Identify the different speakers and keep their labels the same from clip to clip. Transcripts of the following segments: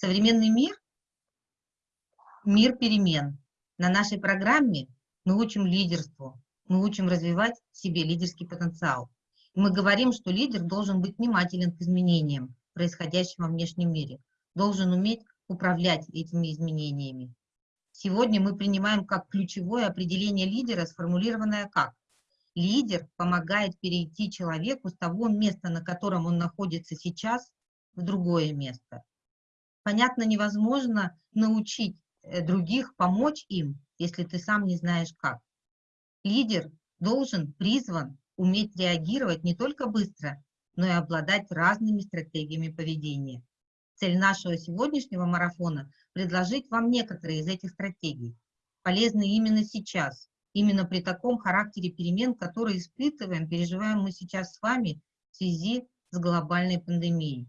Speaker 1: Современный мир – мир перемен. На нашей программе мы учим лидерству, мы учим развивать в себе лидерский потенциал. Мы говорим, что лидер должен быть внимателен к изменениям, происходящим во внешнем мире, должен уметь управлять этими изменениями. Сегодня мы принимаем как ключевое определение лидера, сформулированное как лидер помогает перейти человеку с того места, на котором он находится сейчас, в другое место. Понятно, невозможно научить э, других, помочь им, если ты сам не знаешь как. Лидер должен, призван уметь реагировать не только быстро, но и обладать разными стратегиями поведения. Цель нашего сегодняшнего марафона – предложить вам некоторые из этих стратегий, полезные именно сейчас, именно при таком характере перемен, которые испытываем, переживаем мы сейчас с вами в связи с глобальной пандемией.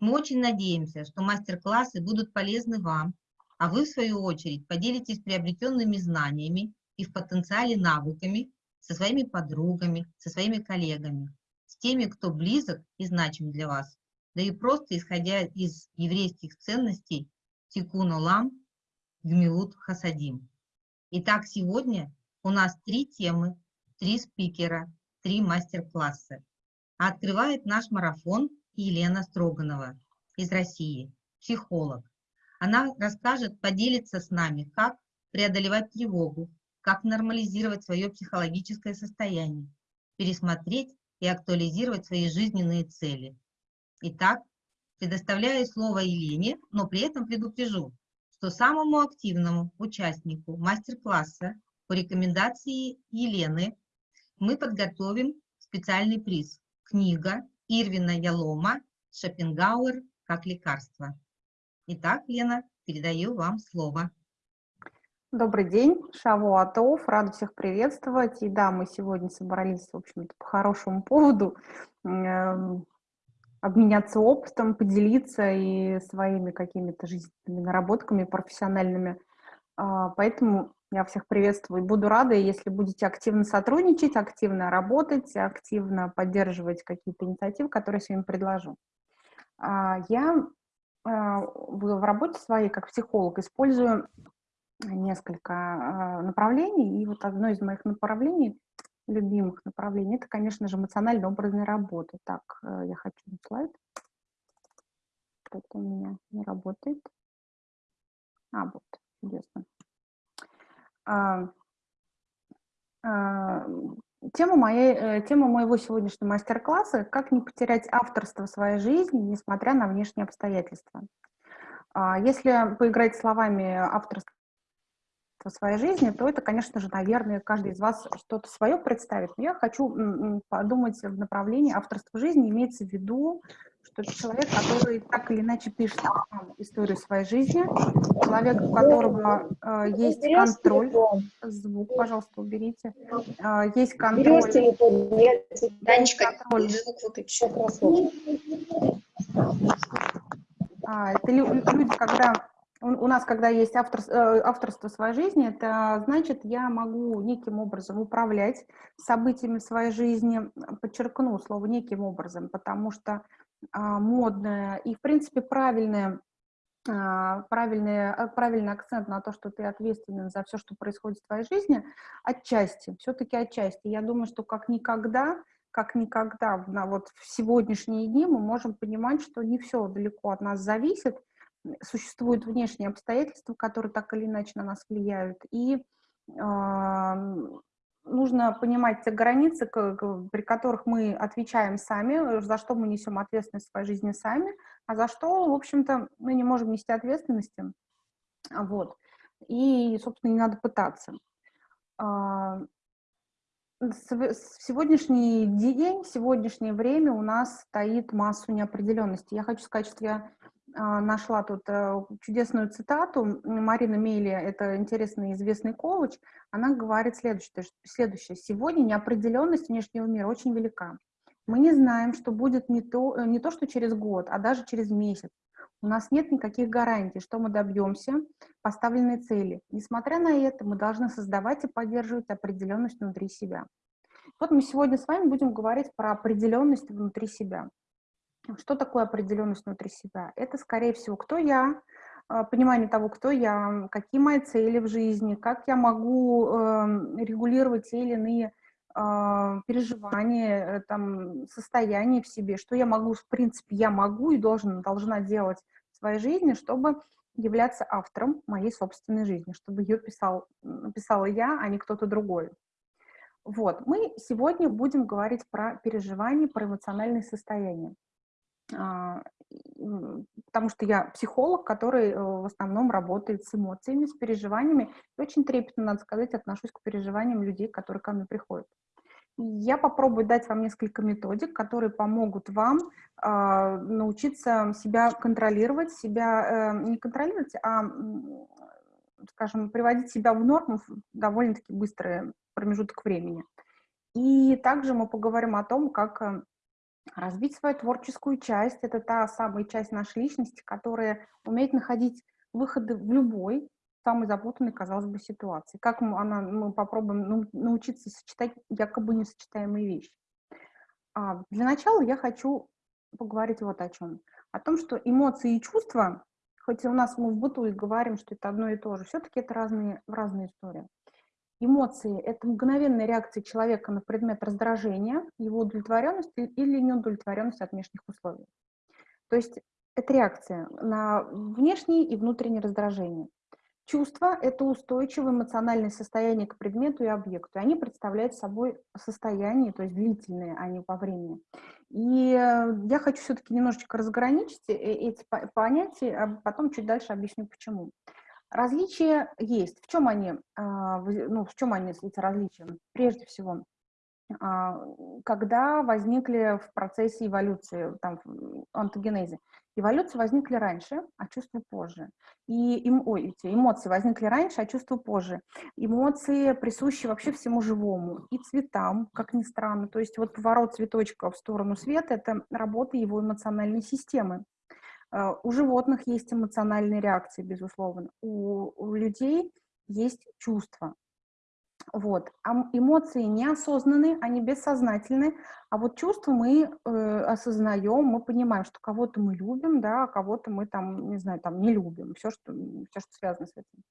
Speaker 1: Мы очень надеемся, что мастер-классы будут полезны вам, а вы, в свою очередь, поделитесь приобретенными знаниями и в потенциале навыками со своими подругами, со своими коллегами, с теми, кто близок и значим для вас, да и просто исходя из еврейских ценностей Тикун Олам, Гмилут Хасадим. Итак, сегодня у нас три темы, три спикера, три мастер-класса. открывает наш марафон Елена Строганова из России, психолог. Она расскажет, поделится с нами, как преодолевать тревогу, как нормализировать свое психологическое состояние, пересмотреть и актуализировать свои жизненные цели. Итак, предоставляю слово Елене, но при этом предупрежу, что самому активному участнику мастер-класса по рекомендации Елены мы подготовим специальный приз – книга Ирвина Ялома «Шопенгауэр как лекарство». Итак, Лена, передаю вам слово.
Speaker 2: Добрый день, Шаву Атов, рада всех приветствовать. И да, мы сегодня собрались, в общем-то, по хорошему поводу э, обменяться опытом, поделиться и своими какими-то жизненными наработками профессиональными. Э, поэтому я всех приветствую буду рада, если будете активно сотрудничать, активно работать, активно поддерживать какие-то инициативы, которые я сегодня предложу. Э, я э, в работе своей как психолог использую несколько а, направлений, и вот одно из моих направлений, любимых направлений, это, конечно же, эмоционально-образная работа. Так, э, я хочу слайд. Это у меня не работает. А, вот, чудесно. А, а, тема, моей, э, тема моего сегодняшнего мастер-класса «Как не потерять авторство своей жизни, несмотря на внешние обстоятельства». А, если поиграть словами авторство в своей жизни, то это, конечно же, наверное, каждый из вас что-то свое представит. Но я хочу подумать в направлении авторства жизни. Имеется в виду, что это человек, который так или иначе пишет историю своей жизни, человек, у которого э, есть контроль. Звук, пожалуйста, уберите. Э, есть контроль.
Speaker 1: Данечка, контроль.
Speaker 2: А, это люди, когда у нас, когда есть автор, э, авторство своей жизни, это значит, я могу неким образом управлять событиями своей жизни, подчеркну слово неким образом, потому что модное и, в принципе, правильное, а, правильный, э, правильный акцент на то, что ты ответственен за все, что происходит в твоей жизни, отчасти, все-таки отчасти. Я думаю, что как никогда, как никогда на вот в сегодняшние дни мы можем понимать, что не все далеко от нас зависит, существуют внешние обстоятельства, которые так или иначе на нас влияют, и э, нужно понимать те границы, при которых мы отвечаем сами, за что мы несем ответственность в своей жизни сами, а за что, в общем-то, мы не можем нести ответственности. Вот. И, собственно, не надо пытаться. А, сегодняшний день, сегодняшнее время у нас стоит массу неопределенности. Я хочу сказать, что я а, нашла тут э, чудесную цитату. Марина Мейли, это интересный известный коуч, она говорит следующее, следующее. «Сегодня неопределенность внешнего мира очень велика. Мы не знаем, что будет не то, э, не то, что через год, а даже через месяц. У нас нет никаких гарантий, что мы добьемся поставленной цели. Несмотря на это, мы должны создавать и поддерживать определенность внутри себя. Вот мы сегодня с вами будем говорить про определенность внутри себя. Что такое определенность внутри себя? Это, скорее всего, кто я, а, понимание того, кто я, какие мои цели в жизни, как я могу э, регулировать те или иные э, переживания, э, там, состояния в себе, что я могу, в принципе, я могу и должен, должна делать в своей жизни, чтобы являться автором моей собственной жизни, чтобы ее писал, писала я, а не кто-то другой. Вот, мы сегодня будем говорить про переживания, про эмоциональные состояния. А, потому что я психолог, который э, в основном работает с эмоциями, с переживаниями, и очень трепетно, надо сказать, отношусь к переживаниям людей, которые ко мне приходят. Я попробую дать вам несколько методик, которые помогут вам э, научиться себя контролировать, себя э, не контролировать, а, скажем, приводить себя в норму в довольно-таки быстрый промежуток времени. И также мы поговорим о том, как э, Развить свою творческую часть – это та самая часть нашей личности, которая умеет находить выходы в любой самой запутанной, казалось бы, ситуации. Как мы, она, мы попробуем научиться сочетать якобы несочетаемые вещи. А, для начала я хочу поговорить вот о чем. О том, что эмоции и чувства, хоть у нас мы в быту и говорим, что это одно и то же, все-таки это разные, разные истории. Эмоции – это мгновенная реакция человека на предмет раздражения, его удовлетворенности или неудовлетворенности от внешних условий. То есть это реакция на внешние и внутренние раздражения. Чувства – это устойчивое эмоциональное состояние к предмету и объекту. Они представляют собой состояние, то есть длительные, а не по времени. И э, я хочу все-таки немножечко разграничить э, эти понятия, а потом чуть дальше объясню, почему. Различия есть. В чем они, а, ну, в чем они, эти различия? Прежде всего, а, когда возникли в процессе эволюции, там, антогенезе, эволюции возникли раньше, а чувства позже. И им, ой, эти эмоции возникли раньше, а чувства позже. Эмоции присущи вообще всему живому, и цветам, как ни странно. То есть вот поворот цветочка в сторону света – это работа его эмоциональной системы. А, у животных есть эмоциональные реакции, безусловно. У, у людей есть чувства. Вот. А эмоции неосознанные, они бессознательны, а вот чувства мы э, осознаем, мы понимаем, что кого-то мы любим, да, а кого-то мы там, не знаю, там не любим, все, что, все, что связано с этим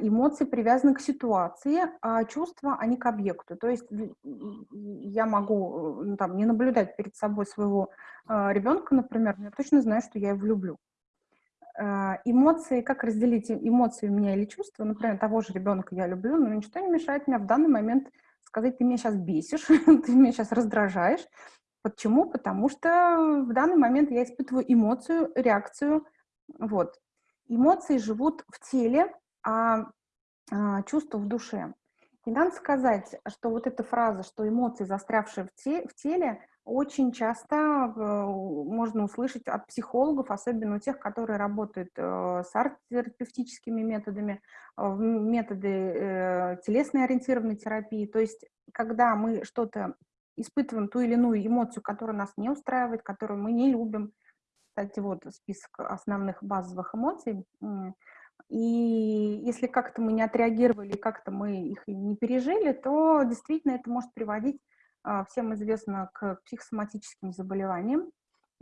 Speaker 2: эмоции привязаны к ситуации, а чувства, они к объекту. То есть я могу ну, там, не наблюдать перед собой своего э, ребенка, например, но я точно знаю, что я его люблю. Э, эмоции, как разделить эмоции у меня или чувства, например, того же ребенка я люблю, но ничто не мешает мне в данный момент сказать, ты меня сейчас бесишь, ты меня сейчас раздражаешь. Почему? Потому что в данный момент я испытываю эмоцию, реакцию. Вот. Эмоции живут в теле, а, а чувство в душе. И надо сказать, что вот эта фраза, что эмоции, застрявшие в, те, в теле, очень часто э, можно услышать от психологов, особенно у тех, которые работают э, с арт-терапевтическими методами, э, методы телесной ориентированной терапии. То есть, когда мы что-то испытываем, ту или иную эмоцию, которая нас не устраивает, которую мы не любим, кстати, вот список основных базовых эмоций, и если как-то мы не отреагировали, как-то мы их не пережили, то действительно это может приводить, а, всем известно, к психосоматическим заболеваниям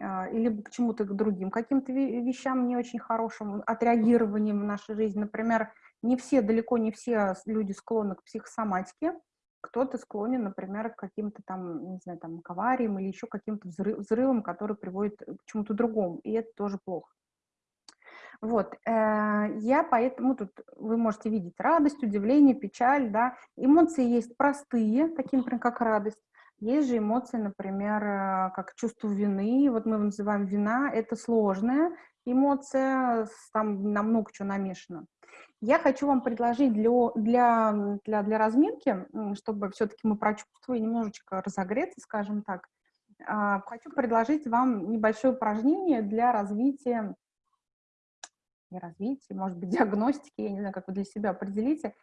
Speaker 2: а, или к чему-то к другим каким-то вещам не очень хорошим, отреагированием в нашей жизни. Например, не все, далеко не все люди склонны к психосоматике, кто-то склонен, например, к каким-то там, не знаю, там, к авариям или еще каким-то взрывам, которые приводят к чему-то другому, и это тоже плохо. Вот, э, я поэтому тут, вы можете видеть радость, удивление, печаль, да, эмоции есть простые, такие, например, как радость, есть же эмоции, например, э, как чувство вины, вот мы называем вина, это сложная эмоция, там на много чего намешано. Я хочу вам предложить для, для, для, для разминки, чтобы все-таки мы прочувствовали, немножечко разогреться, скажем так, а, хочу предложить вам небольшое упражнение для развития не развития, может быть, диагностики, я не знаю, как вы для себя определите,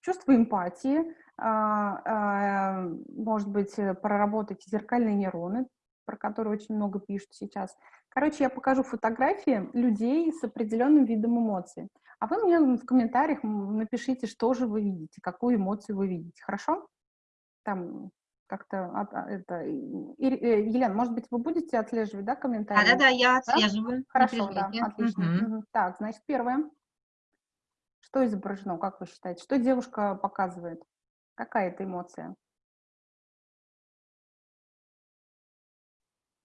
Speaker 2: чувство эмпатии, а, а, может быть, э, проработать зеркальные нейроны, про которые очень много пишут сейчас. Короче, я покажу фотографии людей с определенным видом эмоций. А вы мне в комментариях напишите, что же вы видите, какую эмоцию вы видите. Хорошо? Там как-то а, это... э, Елена, может быть, вы будете отслеживать, да, комментарии?
Speaker 1: Да-да-да, я
Speaker 2: Да?
Speaker 1: отслеживаю. не
Speaker 2: Хорошо, да, отлично.
Speaker 1: Мгм.
Speaker 2: Мгм. Так, значит, первое. Что изображено, как вы считаете? Что девушка показывает? Какая это эмоция?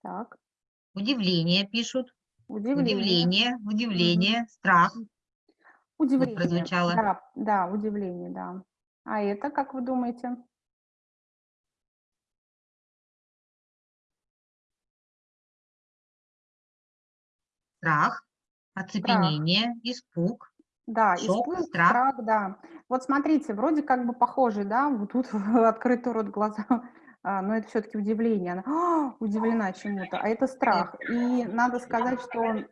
Speaker 2: Так,
Speaker 1: Удивление пишут.
Speaker 2: удивление.
Speaker 1: Удивление, удивление, страх.
Speaker 2: Удивление.
Speaker 1: прозвучало.
Speaker 2: Да, да, удивление, да. А это, как вы думаете?
Speaker 1: Страх, оцепенение, испуг.
Speaker 2: Да,
Speaker 1: Шок,
Speaker 2: испуг,
Speaker 1: страх.
Speaker 2: страх, да. Вот смотрите, вроде как бы похожий, да, вот тут открытый рот, глаза, а, но это все-таки удивление. Она «А, удивлена чему-то, а это страх. И надо сказать, что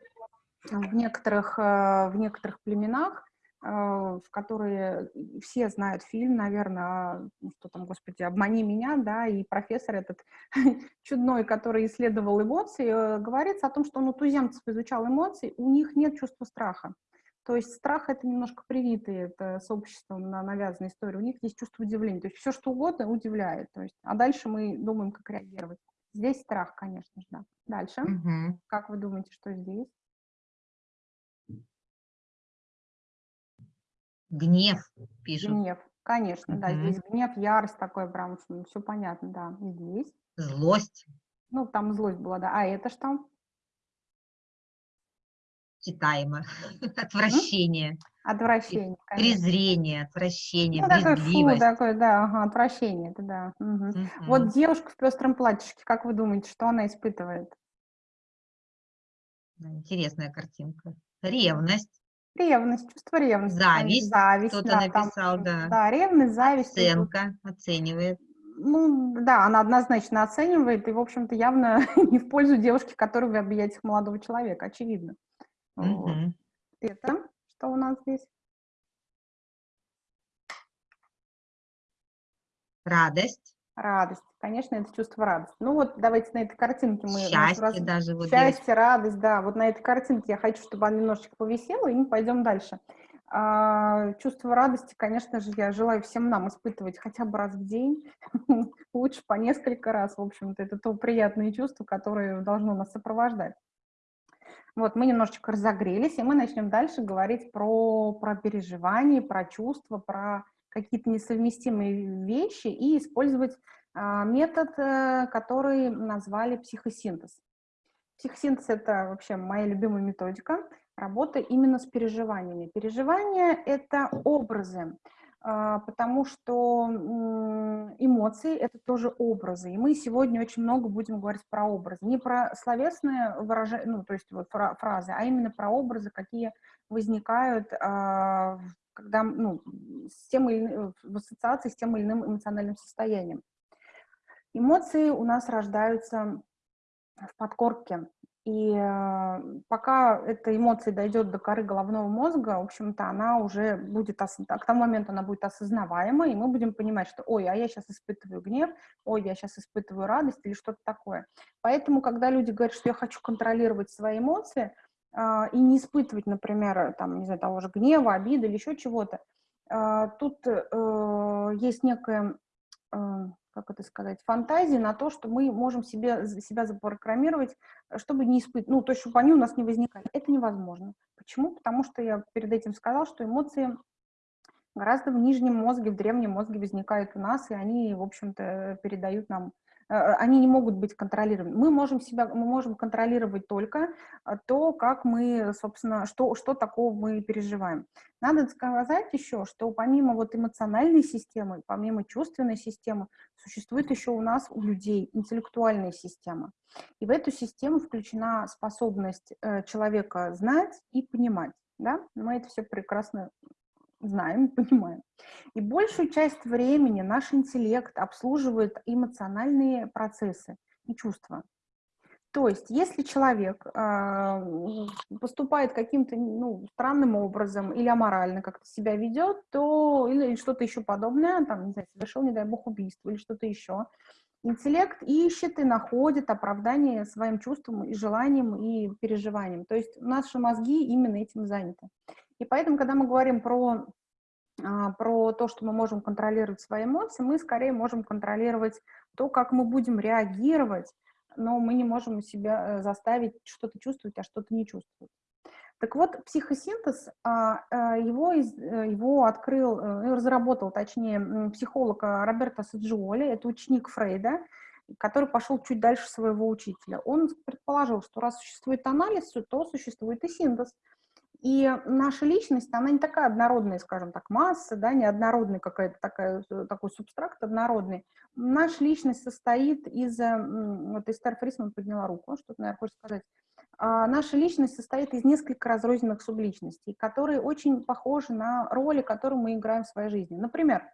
Speaker 2: в некоторых, э, в некоторых племенах, в которые все знают фильм, наверное, ну, что там, господи, «Обмани меня», да, и профессор этот чудной, который исследовал эмоции, э, говорится о том, что он у туземцев изучал эмоции, у них нет чувства страха. То есть страх — это немножко привитый, это с обществом на- навязанная история. У них есть чувство удивления. То есть все, что угодно, удивляет. То есть, а дальше мы думаем, как реагировать. Здесь страх, конечно же, да. Дальше.
Speaker 1: Мгм.
Speaker 2: Как вы думаете, что здесь?
Speaker 1: Гнев пишут.
Speaker 2: Гнев. Конечно, да,
Speaker 1: Мгм.
Speaker 2: здесь гнев, ярость такое прям, все понятно, да. И здесь.
Speaker 1: Злость,
Speaker 2: Ну, там злость была, да. А это что?
Speaker 1: читаемо. Отвращение,
Speaker 2: Отвращение, конечно.
Speaker 1: презрение, отвращение,
Speaker 2: Ну, такое фу, такое, да, ага, отвращение, это да. мгм.
Speaker 1: Мгм.
Speaker 2: Вот девушка в пестром платьишке, как вы думаете, что она испытывает?
Speaker 1: Интересная картинка. Ревность,
Speaker 2: Ревность, чувство ревности.
Speaker 1: Зависть,
Speaker 2: зависть,
Speaker 1: кто-то
Speaker 2: да, там,
Speaker 1: написал, да.
Speaker 2: Да, ревность, зависть. вот,
Speaker 1: оценка, оценивает.
Speaker 2: Ну, да, она однозначно оценивает, и, в общем-то, явно не в пользу девушки, которая в объятиях молодого человека, очевидно. Вот.
Speaker 1: Мгм.
Speaker 2: Это что у нас здесь?
Speaker 1: Радость,
Speaker 2: Радость. Конечно, это чувство радости. Ну вот, давайте на этой картинке мы...
Speaker 1: счастье
Speaker 2: раз-
Speaker 1: даже. Вот
Speaker 2: Счастье, радость, да. Вот на этой картинке я хочу, чтобы она немножечко повисела, и мы пойдем дальше. А, чувство радости, конечно же, я желаю всем нам испытывать хотя бы раз в день, лучше по несколько раз, в общем-то, это то приятное чувство, которое должно нас сопровождать. Вот, мы немножечко разогрелись, и мы начнем дальше говорить про, про переживания, про чувства, про какие-то несовместимые вещи и использовать а, метод, э, который назвали психосинтез. Психосинтез – это вообще моя любимая методика работы именно с переживаниями. Переживания – это образы, а, потому что эмоции – это тоже образы. И мы сегодня очень много будем говорить про образы. Не про словесные выражения, ну, то есть вот фра- фразы, а именно про образы, какие возникают, а, когда, ну, с тем или в ассоциации с тем или иным эмоциональным состоянием. Эмоции у нас рождаются в подкорке. И э, пока эта эмоция дойдет до коры головного мозга, в общем-то, она уже будет, а к тому моменту она будет осознаваема, и мы будем понимать, что, ой, а я сейчас испытываю гнев, ой, я сейчас испытываю радость или что-то такое. Поэтому, когда люди говорят, что я хочу контролировать свои эмоции а, и не испытывать, например, там, не знаю, того же гнева, обиды или еще чего-то, а, тут э, есть некая э, как это сказать, фантазии на то, что мы можем себе, себя запрограммировать, э, чтобы не испытывать, ну, то есть, чтобы они у нас не возникали. Это невозможно. Почему? Потому что я перед этим сказала, что эмоции гораздо в нижнем мозге, в древнем мозге возникают у нас, и они, в общем-то, передают нам, они не могут быть контролируемы. Мы можем себя, мы можем контролировать только э, то, как мы, собственно, что, что такого мы переживаем. Надо сказать еще, что помимо вот эмоциональной системы, помимо чувственной системы, существует еще у нас, у людей, интеллектуальная система. И в эту систему включена способность э, человека знать и понимать. Да? Мы это все прекрасно знаем, понимаем. И большую часть времени наш интеллект обслуживает эмоциональные процессы и чувства. То есть, если человек э, поступает каким-то ну, странным образом или аморально как-то себя ведет, то или что-то еще подобное, там, не знаю, совершил, не дай бог, убийство или что-то еще, интеллект ищет и находит оправдание своим чувствам и желаниям и переживаниям. То есть наши мозги именно этим заняты. И поэтому, когда мы говорим про про то, что мы можем контролировать свои эмоции, мы скорее можем контролировать то, как мы будем реагировать, но мы не можем себя заставить что-то чувствовать, а что-то не чувствовать. Так вот, психосинтез, а, а, его, э, его открыл, э, разработал, точнее, психолог а, Роберто Саджиоли, это ученик Фрейда, который пошел чуть дальше своего учителя. Он предположил, что раз существует анализ, то существует и синтез. И наша личность, она не такая однородная, скажем так, масса, да, не однородная какая-то такая, э, такой субстракт однородный. Наша личность состоит из, вот Эстер Фрисман подняла руку, что-то, наверное, хочет сказать, а, наша личность состоит из нескольких разрозненных субличностей, которые очень похожи на роли, которые мы играем в своей жизни. Например,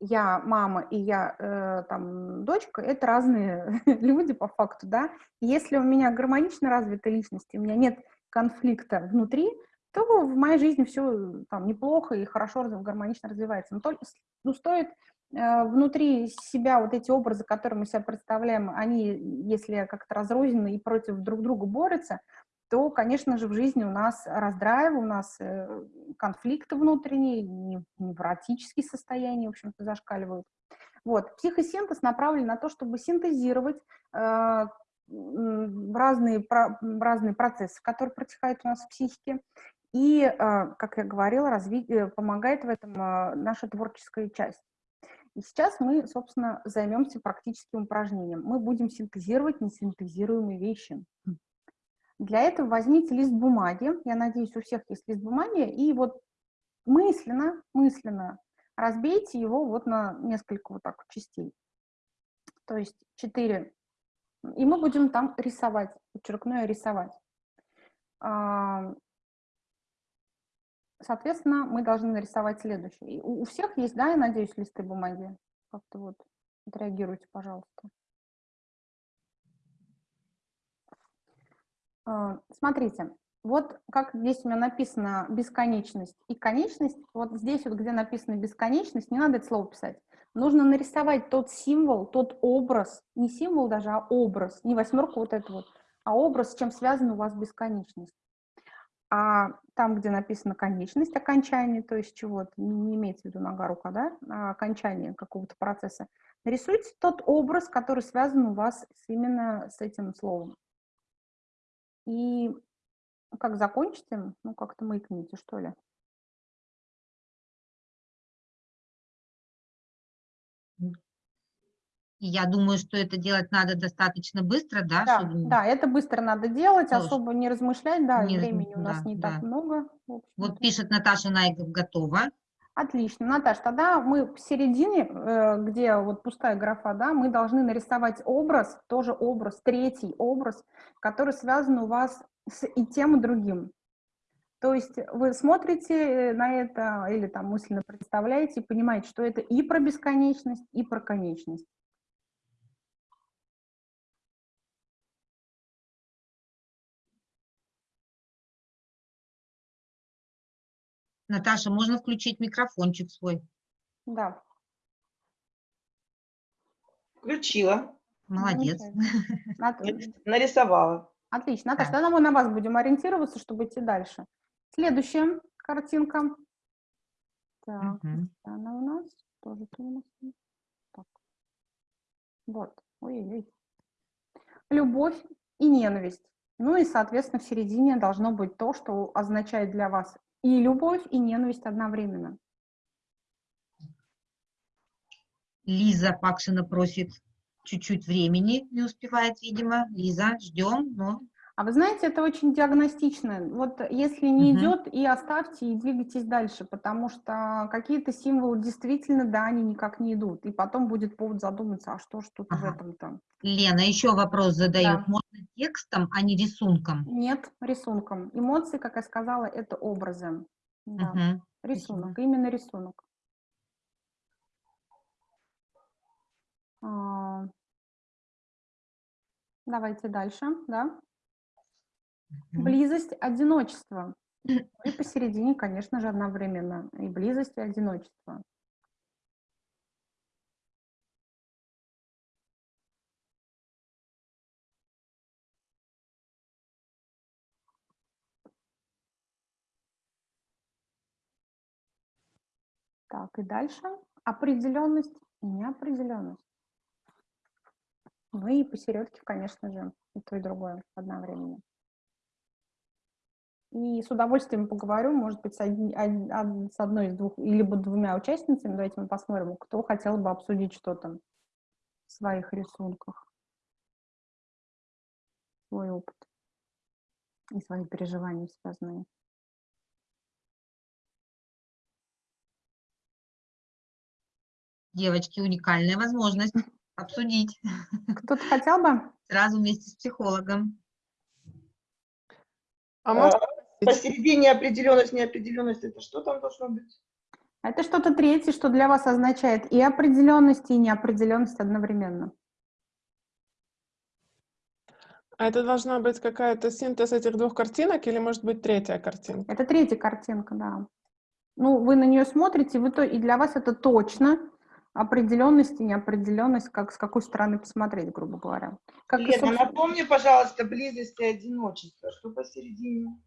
Speaker 2: я мама и я э, там дочка, это разные люди по факту, да. если у меня гармонично развита личность, у меня нет конфликта внутри, то в моей жизни все там неплохо и хорошо гармонично развивается. Но только, ну, стоит Э, внутри себя вот эти образы, которые мы себя представляем, они, если как-то разрознены и против друг друга борются, то, конечно же, в жизни у нас раздрайв, у нас э, конфликты внутренние, невротические состояния, в общем-то, зашкаливают. Вот. Психосинтез направлен на то, чтобы синтезировать э, разные, разные процессы, которые протекают у нас в психике, и, э, как я говорила, разви, э, помогает в этом э, наша творческая часть. И сейчас мы, собственно, займемся практическим упражнением. Мы будем синтезировать несинтезируемые вещи. Для этого возьмите лист бумаги, я надеюсь, у всех есть лист бумаги, и вот мысленно, мысленно разбейте его вот на несколько вот так частей. То есть четыре. И мы будем там рисовать, подчеркну рисовать. А, Соответственно, мы должны нарисовать следующее. У, у всех есть, да, я надеюсь, листы бумаги? Как-то вот отреагируйте, пожалуйста. А, смотрите, вот как здесь у меня написано бесконечность и конечность, вот здесь вот, где написано бесконечность, не надо это слово писать. Нужно нарисовать тот символ, тот образ, не символ даже, а образ, не восьмерку вот это вот, а образ, с чем связана у вас бесконечность а там, где написано конечность, окончание, то есть чего-то, не имеется в виду нога, рука, да, а окончание какого-то процесса, нарисуйте тот образ, который связан у вас с, именно с этим словом. И как закончите, ну, как-то маякните, что ли.
Speaker 1: Я думаю, что это делать надо достаточно быстро, да?
Speaker 2: Да, чтобы... да это быстро надо делать, Тоже. особо не размышлять, да,
Speaker 1: не
Speaker 2: времени у нас
Speaker 1: да,
Speaker 2: не
Speaker 1: да.
Speaker 2: так много.
Speaker 1: Вот пишет Наташа Найгов, готова.
Speaker 2: Отлично, Наташа, тогда мы в середине, э, где вот пустая графа, да, мы должны нарисовать образ, тоже образ, третий образ, который связан у вас с и тем, и другим. То есть вы смотрите на это или там мысленно представляете и понимаете, что это и про бесконечность, и про конечность.
Speaker 1: Наташа, можно включить микрофончик свой?
Speaker 2: Да.
Speaker 3: Включила.
Speaker 1: Молодец.
Speaker 3: Нарисовала.
Speaker 2: Отлично. Наташа, тогда мы на вас будем ориентироваться, чтобы идти дальше. Следующая картинка. Так, угу. она у нас тоже у нас. Так. Вот. Ой-ой-ой. Любовь и ненависть. Ну и, соответственно, в середине должно быть то, что означает для вас и любовь, и ненависть одновременно.
Speaker 1: Лиза Пакшина просит чуть-чуть времени, не успевает, видимо. Лиза, ждем, но...
Speaker 2: А вы знаете, это очень диагностично. Вот если не угу. идет, и оставьте, и двигайтесь дальше, потому что какие-то символы действительно, да, они никак не идут. И потом будет повод задуматься, а что ж тут ага. в этом-то.
Speaker 1: Лена, еще вопрос задают. Да. Можно текстом, а не рисунком?
Speaker 2: Нет, рисунком. Эмоции, как я сказала, это образы. Да. Угу. Рисунок, Спасибо. именно рисунок. А... Давайте дальше, да. Близость, одиночество. И посередине, конечно же, одновременно и близость, и одиночество. Так, и дальше определенность и неопределенность. Ну и посередке, конечно же, и то, и другое одновременно. И с удовольствием поговорю, может быть, с, одни- од- од- с одной из двух, или двумя участницами. Давайте мы посмотрим, кто хотел бы обсудить что-то в своих рисунках, свой опыт и свои переживания связанные.
Speaker 1: Девочки, уникальная возможность обсудить
Speaker 2: Кто-то хотел бы?
Speaker 1: сразу вместе с психологом.
Speaker 4: А можно
Speaker 3: А, Посередине определенность, неопределенность, это что там должно быть?
Speaker 2: Это что-то третье, что для вас означает и определенность, и неопределенность одновременно.
Speaker 4: А это должна быть какая-то синтез этих двух картинок или может быть третья картинка?
Speaker 2: Это третья картинка, да. Ну, вы на нее смотрите, вы то, и для вас это точно определенность и неопределенность, как с какой стороны посмотреть, грубо говоря. Как, и,
Speaker 3: Лена,
Speaker 2: собственно,
Speaker 3: напомни, пожалуйста, близость и одиночество. Что посередине?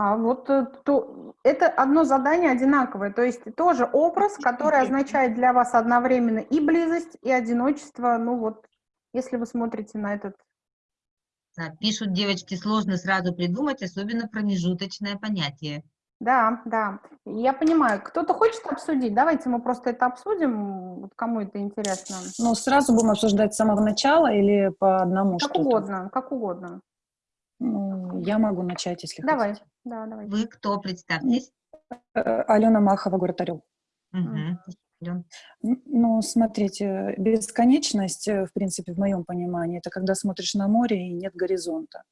Speaker 2: А вот э, то, это одно задание одинаковое, то есть тоже образ, который означает для вас одновременно и близость, и одиночество. Ну вот, если вы смотрите на этот
Speaker 1: Да, пишут девочки, сложно сразу придумать, особенно промежуточное понятие.
Speaker 2: Да, да, я понимаю. Кто-то хочет обсудить? Давайте мы просто это обсудим, вот кому это интересно.
Speaker 5: Ну, сразу будем обсуждать с самого начала или по одному
Speaker 2: Как угодно, как угодно.
Speaker 5: Ну, я могу начать, если
Speaker 2: Давай,
Speaker 5: хотите.
Speaker 2: да, давай.
Speaker 1: Вы кто, представьтесь?
Speaker 5: Э, Алена Махова, город Орел.
Speaker 1: Ален.
Speaker 5: Н- Ну, смотрите, бесконечность, э, в принципе, в моем понимании, это когда смотришь на море и нет горизонта.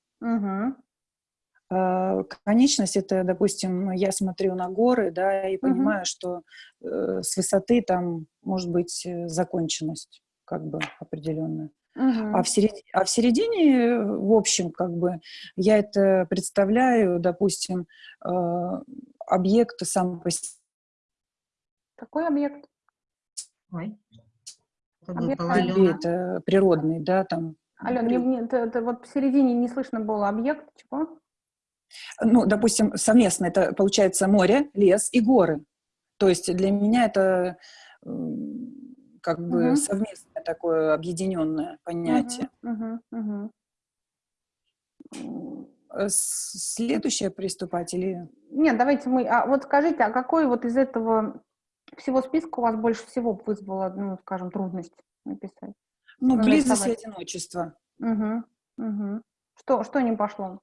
Speaker 5: А, Конечность — это, допустим, я смотрю на горы, да, и понимаю, что э, с высоты там может быть э, законченность как бы определенная. А в, середине, а в середине, в общем, как бы, я это представляю, допустим, э, объект сам по себе.
Speaker 2: Какой объект?
Speaker 1: Ой. Это
Speaker 2: Объект Алена.
Speaker 1: Алена.
Speaker 5: это природный, да, там.
Speaker 2: Ален, мне, мне- это- это вот посередине не слышно было объект, чего?
Speaker 5: Ну, допустим, совместно это получается море, лес и горы. То есть для меня это как бы
Speaker 2: Мгм.
Speaker 5: совместное такое объединенное понятие.
Speaker 2: Мгм, мгм.
Speaker 5: Э, с- Следующее приступать или...
Speaker 2: Нет, давайте мы, а вот скажите, а какой вот из этого всего списка у вас больше всего вызвало, ну, скажем, трудность написать?
Speaker 5: Ну,
Speaker 2: Ну,
Speaker 5: близость и одиночество.
Speaker 2: Мгм, мгм. Что, что не пошло?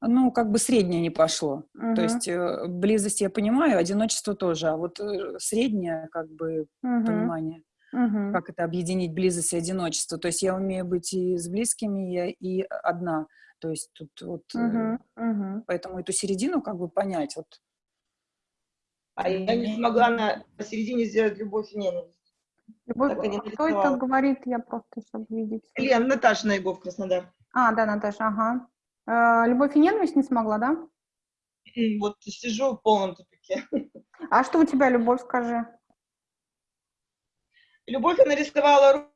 Speaker 5: Ну, как бы среднее не пошло.
Speaker 2: Мгм,
Speaker 5: То есть э, близость я понимаю, одиночество тоже, а вот э, среднее как бы
Speaker 2: мгм,
Speaker 5: понимание,
Speaker 2: мгм.
Speaker 5: как это объединить близость и одиночество. То есть я умею быть и с близкими, я и одна. То есть тут вот, э,
Speaker 2: Мгм, мгм.
Speaker 5: поэтому эту середину как бы понять. Вот.
Speaker 3: А я не смогла на посередине сделать любовь и ненависть.
Speaker 2: Любовь,
Speaker 3: Так и не
Speaker 2: а кто это говорит? Я просто, чтобы видеть.
Speaker 3: Лен, Наташа Наигов, Краснодар.
Speaker 2: А, да, Наташа, ага. Э, Любовь и ненависть не смогла, да?
Speaker 3: Вот сижу в полном тупике.
Speaker 2: А что у тебя, Любовь, скажи?
Speaker 3: Любовь я нарисовала ру-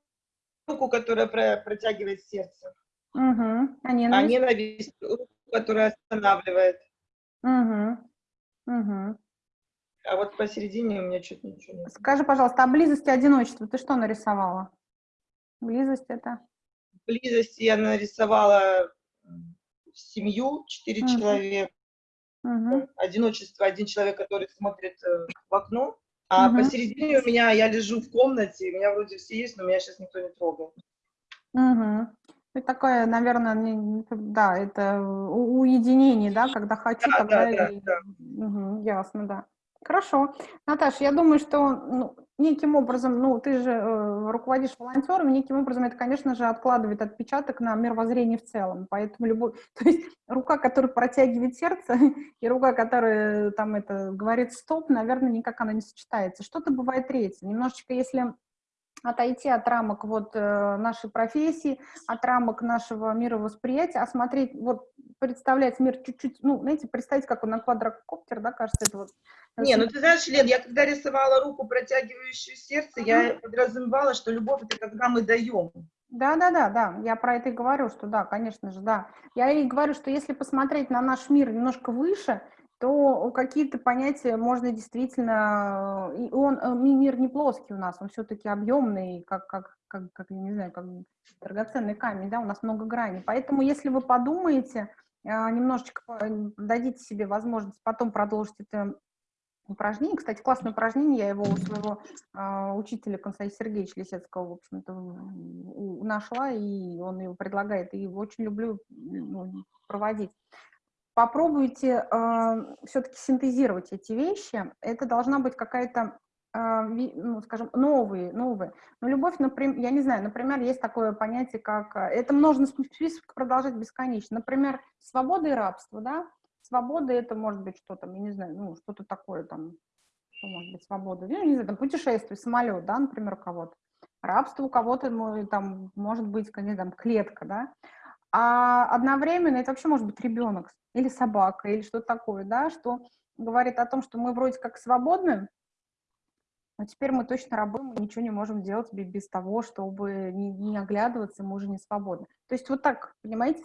Speaker 3: руку, которая про- протягивает сердце,
Speaker 2: Угу. А
Speaker 3: а
Speaker 2: ненависть?
Speaker 3: ненависть руку, которая останавливает.
Speaker 2: Угу. Угу.
Speaker 3: А вот посередине у меня что-то ничего нет.
Speaker 2: Скажи, пожалуйста, о близости и одиночестве ты что нарисовала? Близость это?
Speaker 3: Близости я нарисовала семью, четыре
Speaker 2: Мгм.
Speaker 3: человека.
Speaker 2: Угу.
Speaker 3: Одиночество, один человек, который смотрит э, в окно. А
Speaker 2: Мгм.
Speaker 3: посередине у меня, я лежу в комнате, у меня вроде все есть, но меня сейчас никто не трогает.
Speaker 2: Угу. Это такое, наверное, не- да, это у- уединение, да, когда хочу,
Speaker 3: Да,
Speaker 2: тогда
Speaker 3: да, да,
Speaker 2: и...
Speaker 3: да.
Speaker 2: Мгм, ясно, да. Хорошо. Наташа, я думаю, что ну, неким образом, ну, ты же э, руководишь волонтерами, неким образом это, конечно же, откладывает отпечаток на мировоззрение в целом. Поэтому любой, то есть рука, которая протягивает сердце, и рука, которая там это говорит стоп, наверное, никак она не сочетается. Что-то бывает третье. Немножечко, если отойти от рамок вот э, нашей профессии, от рамок нашего мировосприятия, а смотреть, вот представлять мир чуть-чуть, ну, знаете, представить, как он на квадрокоптер, да, кажется, это вот. э,
Speaker 3: Не, ну ты знаешь, Лен, я когда рисовала руку, протягивающую сердце, я подразумевала, что любовь это когда мы даем.
Speaker 2: Да, да, да, да, я про это и говорю, что да, конечно же, да. Я и говорю, что если посмотреть на наш мир немножко выше, то какие-то понятия можно действительно... и Он, э, ми- мир не плоский у нас, он все-таки объемный, как, как, как, как, не знаю, как драгоценный камень, да, у нас много граней. Поэтому если вы подумаете, немножечко дадите себе возможность потом продолжить это упражнение. Кстати, классное упражнение, я его у своего учителя Константина Сергеевича Лисецкого, в общем-то, нашла, и он его предлагает, и очень люблю ну, проводить. Попробуйте все-таки синтезировать эти вещи. Это должна быть какая-то, ви- ну, скажем, новые, новые. Но любовь, например, я не знаю, например, есть такое понятие, как... а, Это можно список продолжать бесконечно. Например, свобода и рабство, да? Свобода это может быть что там, я не знаю, ну, что-то такое там, что может быть свобода? Ну, не знаю, там, путешествие, самолет, да, например, у кого-то. Рабство у кого-то, ну, там, может быть, конечно, там, клетка, да. А одновременно это вообще может быть ребенок или собака, или что-то такое, да, что говорит о том, что мы вроде как свободны, но теперь мы точно рабы, ничего не можем делать бе- без того, чтобы не, не оглядываться, мы уже не свободны. То есть вот так, понимаете,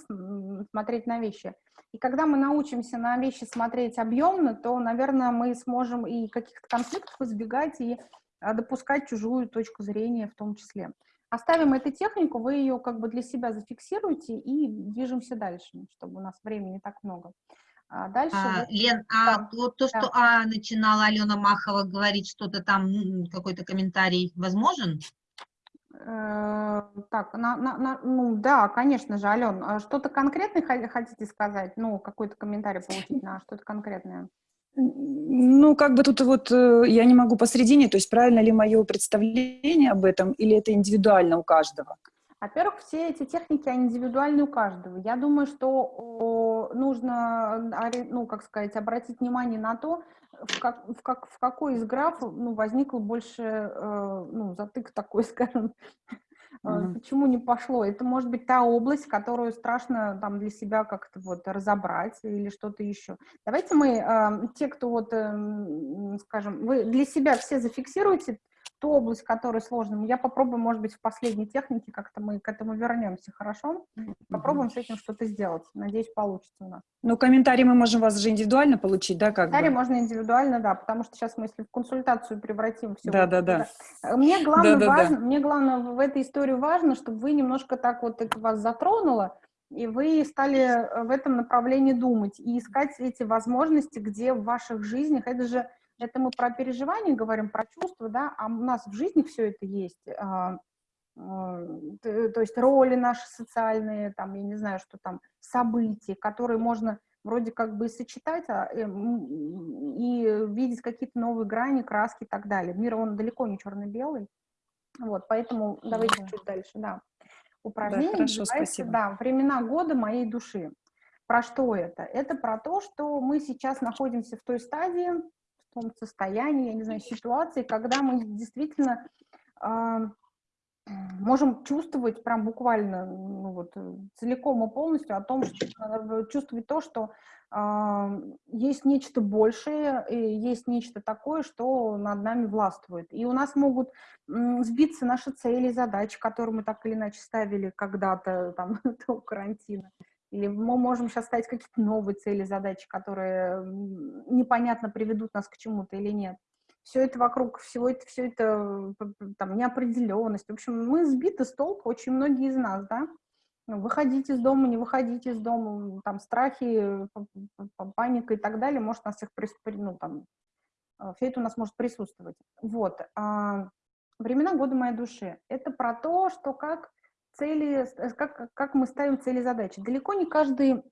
Speaker 2: смотреть на вещи. И когда мы научимся на вещи смотреть объемно, то, наверное, мы сможем и каких-то конфликтов избегать, и допускать чужую точку зрения в том числе. Оставим эту технику, вы ее как бы для себя зафиксируете и движемся дальше, чтобы у нас времени так много. А дальше...
Speaker 1: А,
Speaker 2: вот-
Speaker 1: Лен, а
Speaker 2: Да,
Speaker 1: вот то, что А начинала Алена Махова говорить, что-то там, какой-то комментарий возможен?
Speaker 2: Э, Так, на, на- на- ну да, конечно же, Ален, а что-то конкретное хо- хотите сказать? Ну, какой-то комментарий получить на что-то конкретное?
Speaker 5: Ну, как бы тут вот э, я не могу посредине, то есть правильно ли мое представление об этом, или это индивидуально у каждого?
Speaker 2: Во-первых, все эти техники, они индивидуальны у каждого. Я думаю, что нужно, ори- ну, как сказать, обратить внимание на то, в, как, в, как, в какой из граф ну, возникло больше, э, ну, затык такой, скажем,
Speaker 5: Мгм.
Speaker 2: почему не пошло. Это может быть та область, которую страшно там для себя как-то вот разобрать или что-то еще. Давайте мы, э, те, кто вот, эм, скажем, вы для себя все зафиксируете ту область, которая сложная. Я попробую, может быть, в последней технике как-то мы к этому вернемся, хорошо? Попробуем с этим что-то сделать. Надеюсь, получится у нас.
Speaker 5: Ну, комментарии мы можем вас же индивидуально получить, да, как
Speaker 2: Комментарий
Speaker 5: бы?
Speaker 2: можно индивидуально, да, потому что сейчас мы, если в консультацию превратим все.
Speaker 5: Да, да, да.
Speaker 2: Мне главное,
Speaker 5: Да-да-да.
Speaker 2: важно, мне главное в этой истории важно, чтобы вы немножко так вот это вас затронуло, и вы стали э, в этом направлении думать и искать эти возможности, где в ваших жизнях, это же, это мы про переживания говорим, про чувства, да, а у нас в жизни все это есть. а, а, то есть роли наши социальные, там, я не знаю, что там, события, которые можно вроде как бы и сочетать, а, э, м, и видеть какие-то новые грани, краски и так далее. Мир, он далеко не черно-белый, вот, поэтому давайте
Speaker 5: Да.
Speaker 2: чуть дальше, да. Упражнение
Speaker 5: хорошо,
Speaker 2: называется,
Speaker 5: спасибо.
Speaker 2: да, «Времена года моей души». Про что это? Это про то, что мы сейчас находимся в той стадии, том состоянии, я не знаю, ситуации, когда мы действительно а, можем чувствовать прям буквально ну, вот, э, целиком и полностью о том, что э, чувствовать то, что а, есть нечто большее, и есть нечто такое, что над нами властвует. И у нас могут м, сбиться наши цели, задачи, которые мы так или иначе ставили когда-то там до карантина. Или мы можем сейчас ставить какие-то новые цели, задачи, которые непонятно приведут нас к чему-то или нет все это вокруг, всего это, все это, там, неопределенность. В общем, мы сбиты с толку, очень многие из нас, да. Ну, Выходить из дома, не выходить из дома, там, страхи, паника и так далее, может нас при- ну, там, все это у нас может присутствовать. Вот. а, Времена года моей души. Это про то, что как цели, как, как мы ставим цели задачи. Далеко не каждый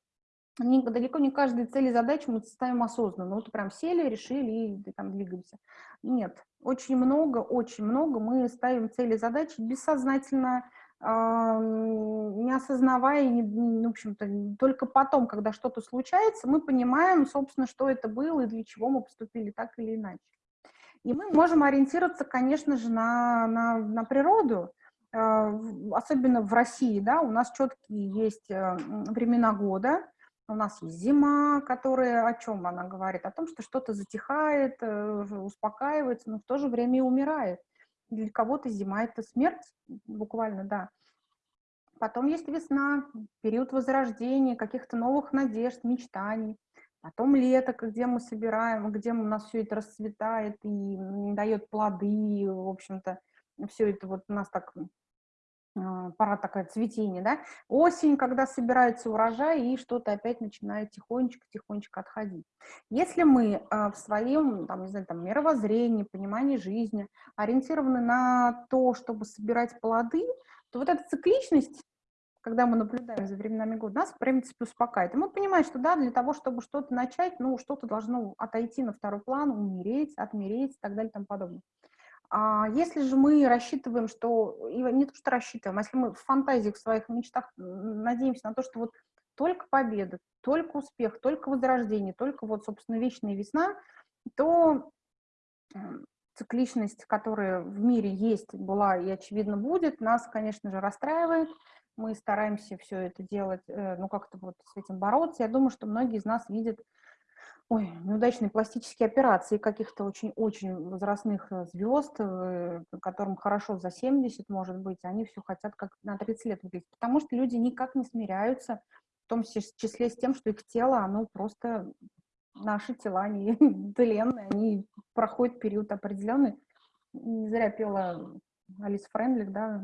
Speaker 2: не- далеко не каждые цели задачи мы ставим осознанно. Вот прям сели, решили и там двигаемся. Нет, очень много, очень много мы ставим цели задачи бессознательно, м, не осознавая, не- не- в общем-то, только потом, когда что-то случается, мы понимаем, собственно, что это было и для чего мы поступили так или иначе. И мы можем ориентироваться, конечно же, на, на, на природу, особенно в России, да, у нас четкие есть м, времена года, у нас есть зима, которая о чем она говорит? О том, что что-то затихает, э, успокаивается, но в то же время и умирает. Для кого-то зима — это смерть, буквально, да. Потом есть весна, период возрождения, каких-то новых надежд, мечтаний. Потом лето, где мы собираем, где у нас все это расцветает и дает плоды, в общем-то, все это вот у нас так а, пора такая цветение, да, осень, когда собирается урожай, и что-то опять начинает тихонечко-тихонечко отходить. Если мы а, в своем, там, не знаю, там, мировоззрении, понимании жизни ориентированы на то, чтобы собирать плоды, то вот эта цикличность, когда мы наблюдаем за временами года, нас, в принципе, успокаивает. И мы понимаем, что, да, для того, чтобы что-то начать, ну, что-то должно отойти на второй план, умереть, отмереть и так далее и тому подобное. А если же мы рассчитываем, что, не то, что рассчитываем, а если мы в фантазиях, в своих мечтах надеемся на то, что вот только победа, только успех, только возрождение, только вот, собственно, вечная весна, то цикличность, которая в мире есть, была и, очевидно, будет, нас, конечно же, расстраивает. Мы стараемся все это делать, э, ну, как-то вот с этим бороться. Я думаю, что многие из нас видят ой, неудачные пластические операции каких-то очень-очень возрастных э, звезд, э, которым хорошо за 70, может быть, они все хотят как на 30 лет выглядеть, потому что люди никак не смиряются, в том числе с тем, что их тело, оно просто, наши тела, они тленные, они проходят период определенный. Не зря пела Алис Френдлик, да,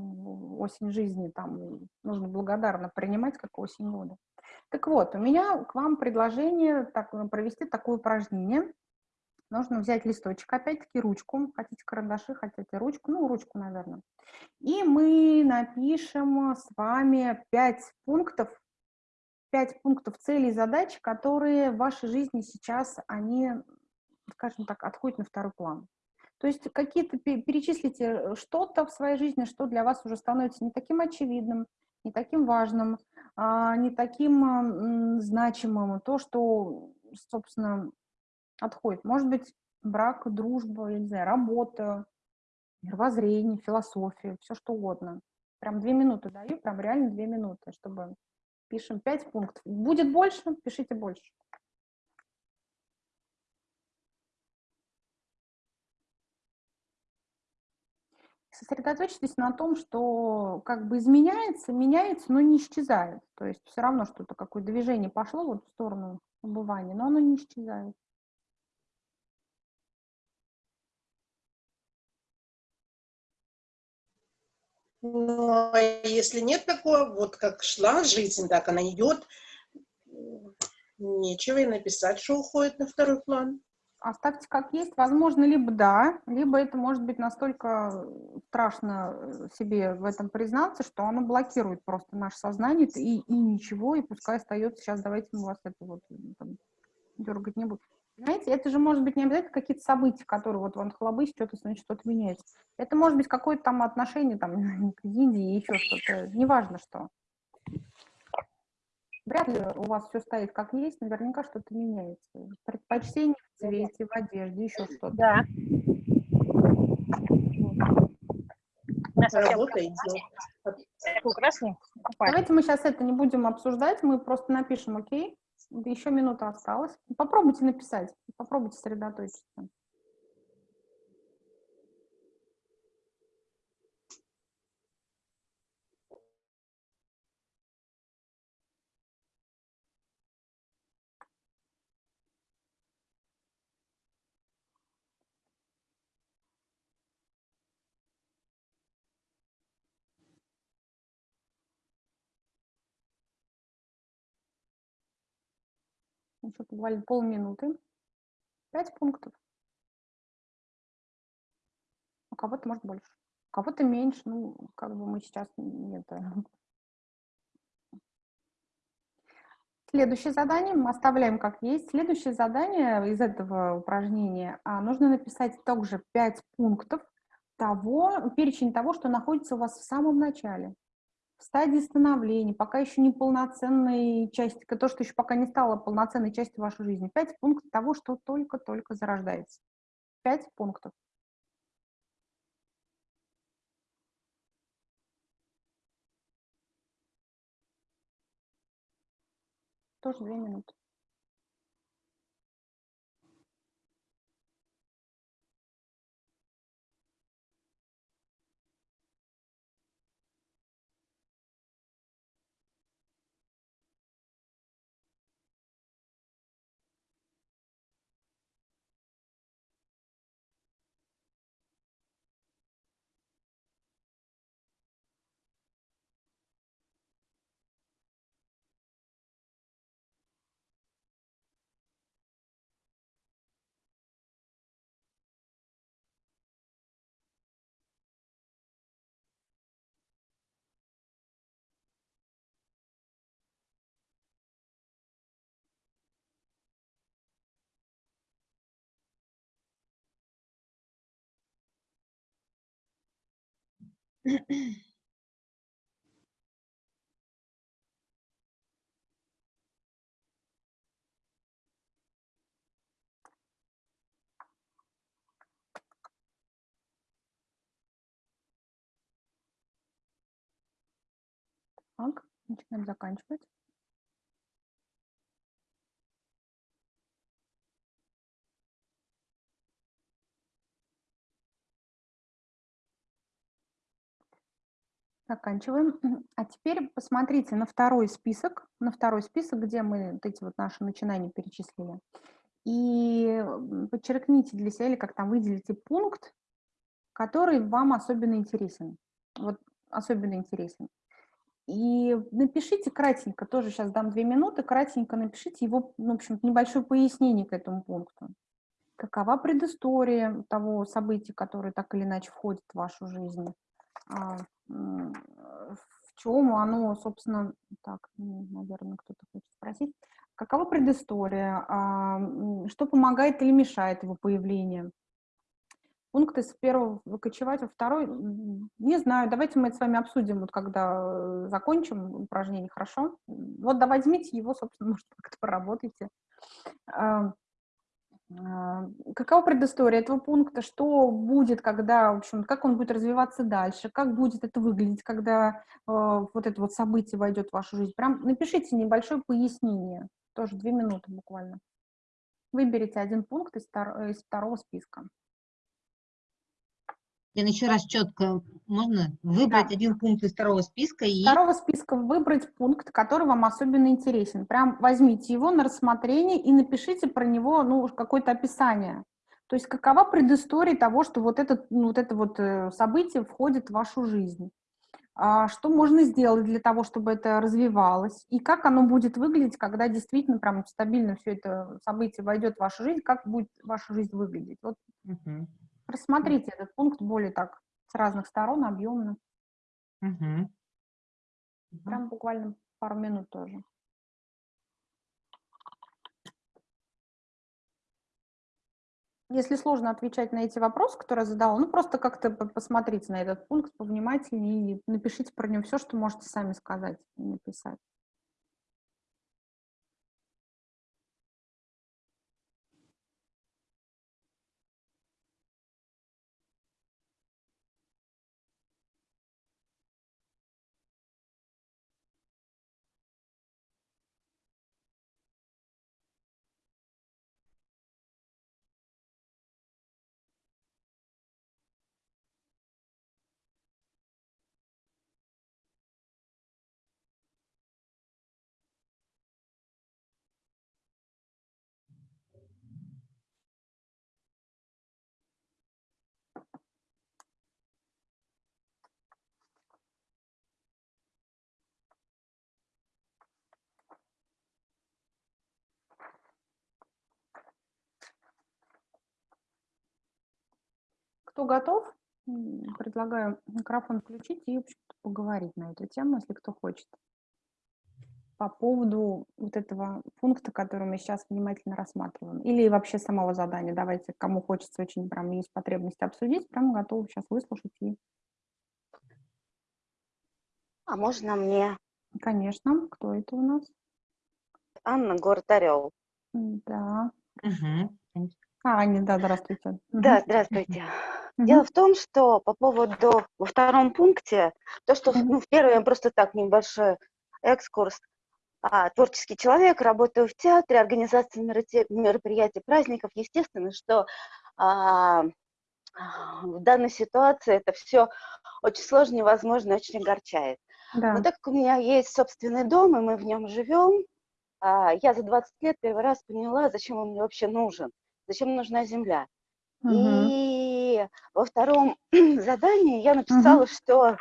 Speaker 2: «Осень жизни», там нужно благодарно принимать, как осень года. Так вот, у меня к вам предложение так, э, провести такое упражнение. Нужно взять листочек, опять-таки ручку, хотите карандаши, хотите ручку, ну, ручку, наверное. И мы напишем с вами 5 пунктов, 5 пунктов целей и задач, которые в вашей жизни сейчас, они, скажем так, отходят на второй план. То есть какие-то перечислите э, что-то в своей жизни, что для вас уже становится не таким очевидным, не таким важным, а, не таким значимым, то, что, собственно, отходит. Может быть, брак, дружба, я не знаю, работа, мировоззрение, философия, все что угодно. Прям две минуты даю, прям реально две минуты, чтобы пишем пять пунктов. Будет больше, пишите больше. Сосредоточьтесь на том, что как бы изменяется, меняется, но не исчезает. То есть все равно что-то, какое движение пошло вот в сторону убывания, но оно не исчезает.
Speaker 6: Ну, а если нет такого, вот как шла жизнь, так она идет, нечего и написать, что уходит на второй план
Speaker 2: оставьте как есть. Возможно, либо да, либо это может быть настолько страшно э, себе в этом признаться, что оно блокирует просто наше сознание, и, и ничего, и пускай остается, сейчас давайте мы вас это вот там, дергать не будем. Знаете, это же может быть не обязательно какие-то события, которые вот вон хлобысь, что-то, значит, что-то меняется. Это может быть какое-то там отношение там, к Индии, еще что-то, неважно что. Вряд ли у вас все стоит как есть, наверняка что-то меняется. Предпочтение в цвете, в одежде, еще что-то.
Speaker 7: Да.
Speaker 6: Работа
Speaker 2: Давайте мы сейчас это не будем обсуждать, мы просто напишем, окей? Еще минута осталась. Попробуйте написать, попробуйте сосредоточиться. Еще буквально полминуты. Пять пунктов. У кого-то, может, больше. У кого-то меньше. Ну, как бы мы сейчас не это... Следующее задание мы оставляем как есть. Следующее задание из этого упражнения а, нужно написать также 5 пунктов того, перечень того, что находится у вас в самом начале в стадии становления, пока еще не полноценной части, то, что еще пока не стало полноценной частью вашей жизни. Пять пунктов того, что только-только зарождается. Пять пунктов. Тоже две минуты. Так, начинаем заканчивать. Заканчиваем. А теперь посмотрите на второй список, на второй список, где мы вот эти вот наши начинания перечислили. И подчеркните для себя, или как там выделите пункт, который вам особенно интересен. Вот особенно интересен. И напишите кратенько, тоже сейчас дам две минуты, кратенько напишите его, ну, в общем небольшое пояснение к этому пункту. Какова предыстория того события, которое так или иначе входит в вашу жизнь? А, м, В чем оно, собственно, так, наверное, кто-то хочет спросить. Какова предыстория? А, Что помогает или мешает его появлению? Пункты с первого выкочевать во второй, не знаю, давайте мы это с вами обсудим, вот когда э, закончим упражнение, хорошо? Вот да, возьмите его, собственно, может, как-то поработайте. А, Какова предыстория этого пункта? Что будет, когда, в общем, как он будет развиваться дальше? Как будет это выглядеть, когда э, вот это вот событие войдет в вашу жизнь? Прям напишите небольшое пояснение, тоже две минуты буквально. Выберите один пункт из, из второго списка.
Speaker 1: Лен, еще раз четко можно выбрать
Speaker 2: Да.
Speaker 1: один пункт из второго списка и
Speaker 2: второго списка выбрать пункт, который вам особенно интересен. Прям возьмите его на рассмотрение и напишите про него ну, какое-то описание. То есть какова предыстория того, что вот, этот, ну, вот это вот э, событие входит в вашу жизнь. А Что можно сделать для того, чтобы это развивалось? И как оно будет выглядеть, когда действительно прям стабильно все это событие войдет в вашу жизнь, как будет ваша жизнь выглядеть? Вот
Speaker 1: Мгм.
Speaker 2: Рассмотрите этот пункт более так, с разных сторон, объемно.
Speaker 1: Мгм.
Speaker 2: Прям буквально пару минут тоже. Если сложно отвечать на эти вопросы, которые я задала, ну просто как-то по- посмотрите на этот пункт повнимательнее и напишите про него все, что можете сами сказать и написать. Кто готов, предлагаю микрофон включить и поговорить на эту тему, если кто хочет. По поводу вот этого пункта, который мы сейчас внимательно рассматриваем. Или вообще самого задания. Давайте, кому хочется очень прям есть потребность обсудить, прям готовы сейчас выслушать. И,
Speaker 7: А можно мне?
Speaker 2: конечно, кто это у нас?
Speaker 7: Анна, город Орел.
Speaker 2: М, Да.
Speaker 1: Мгм.
Speaker 2: А, Аня, да, здравствуйте.
Speaker 7: Да, здравствуйте. Дело в том, что по поводу во втором пункте, то, что ну, в первом просто так небольшой экскурс. А, творческий человек, работаю в театре, организация меропри- мероприятий, праздников. Естественно, что а, в данной ситуации это все очень сложно, невозможно, очень огорчает.
Speaker 2: Да.
Speaker 7: Но так как у меня есть собственный дом, и мы в нем живем, а, я за 20 лет первый раз поняла, зачем он мне вообще нужен, зачем нужна земля.
Speaker 2: Мгм.
Speaker 7: И во втором задании я написала, что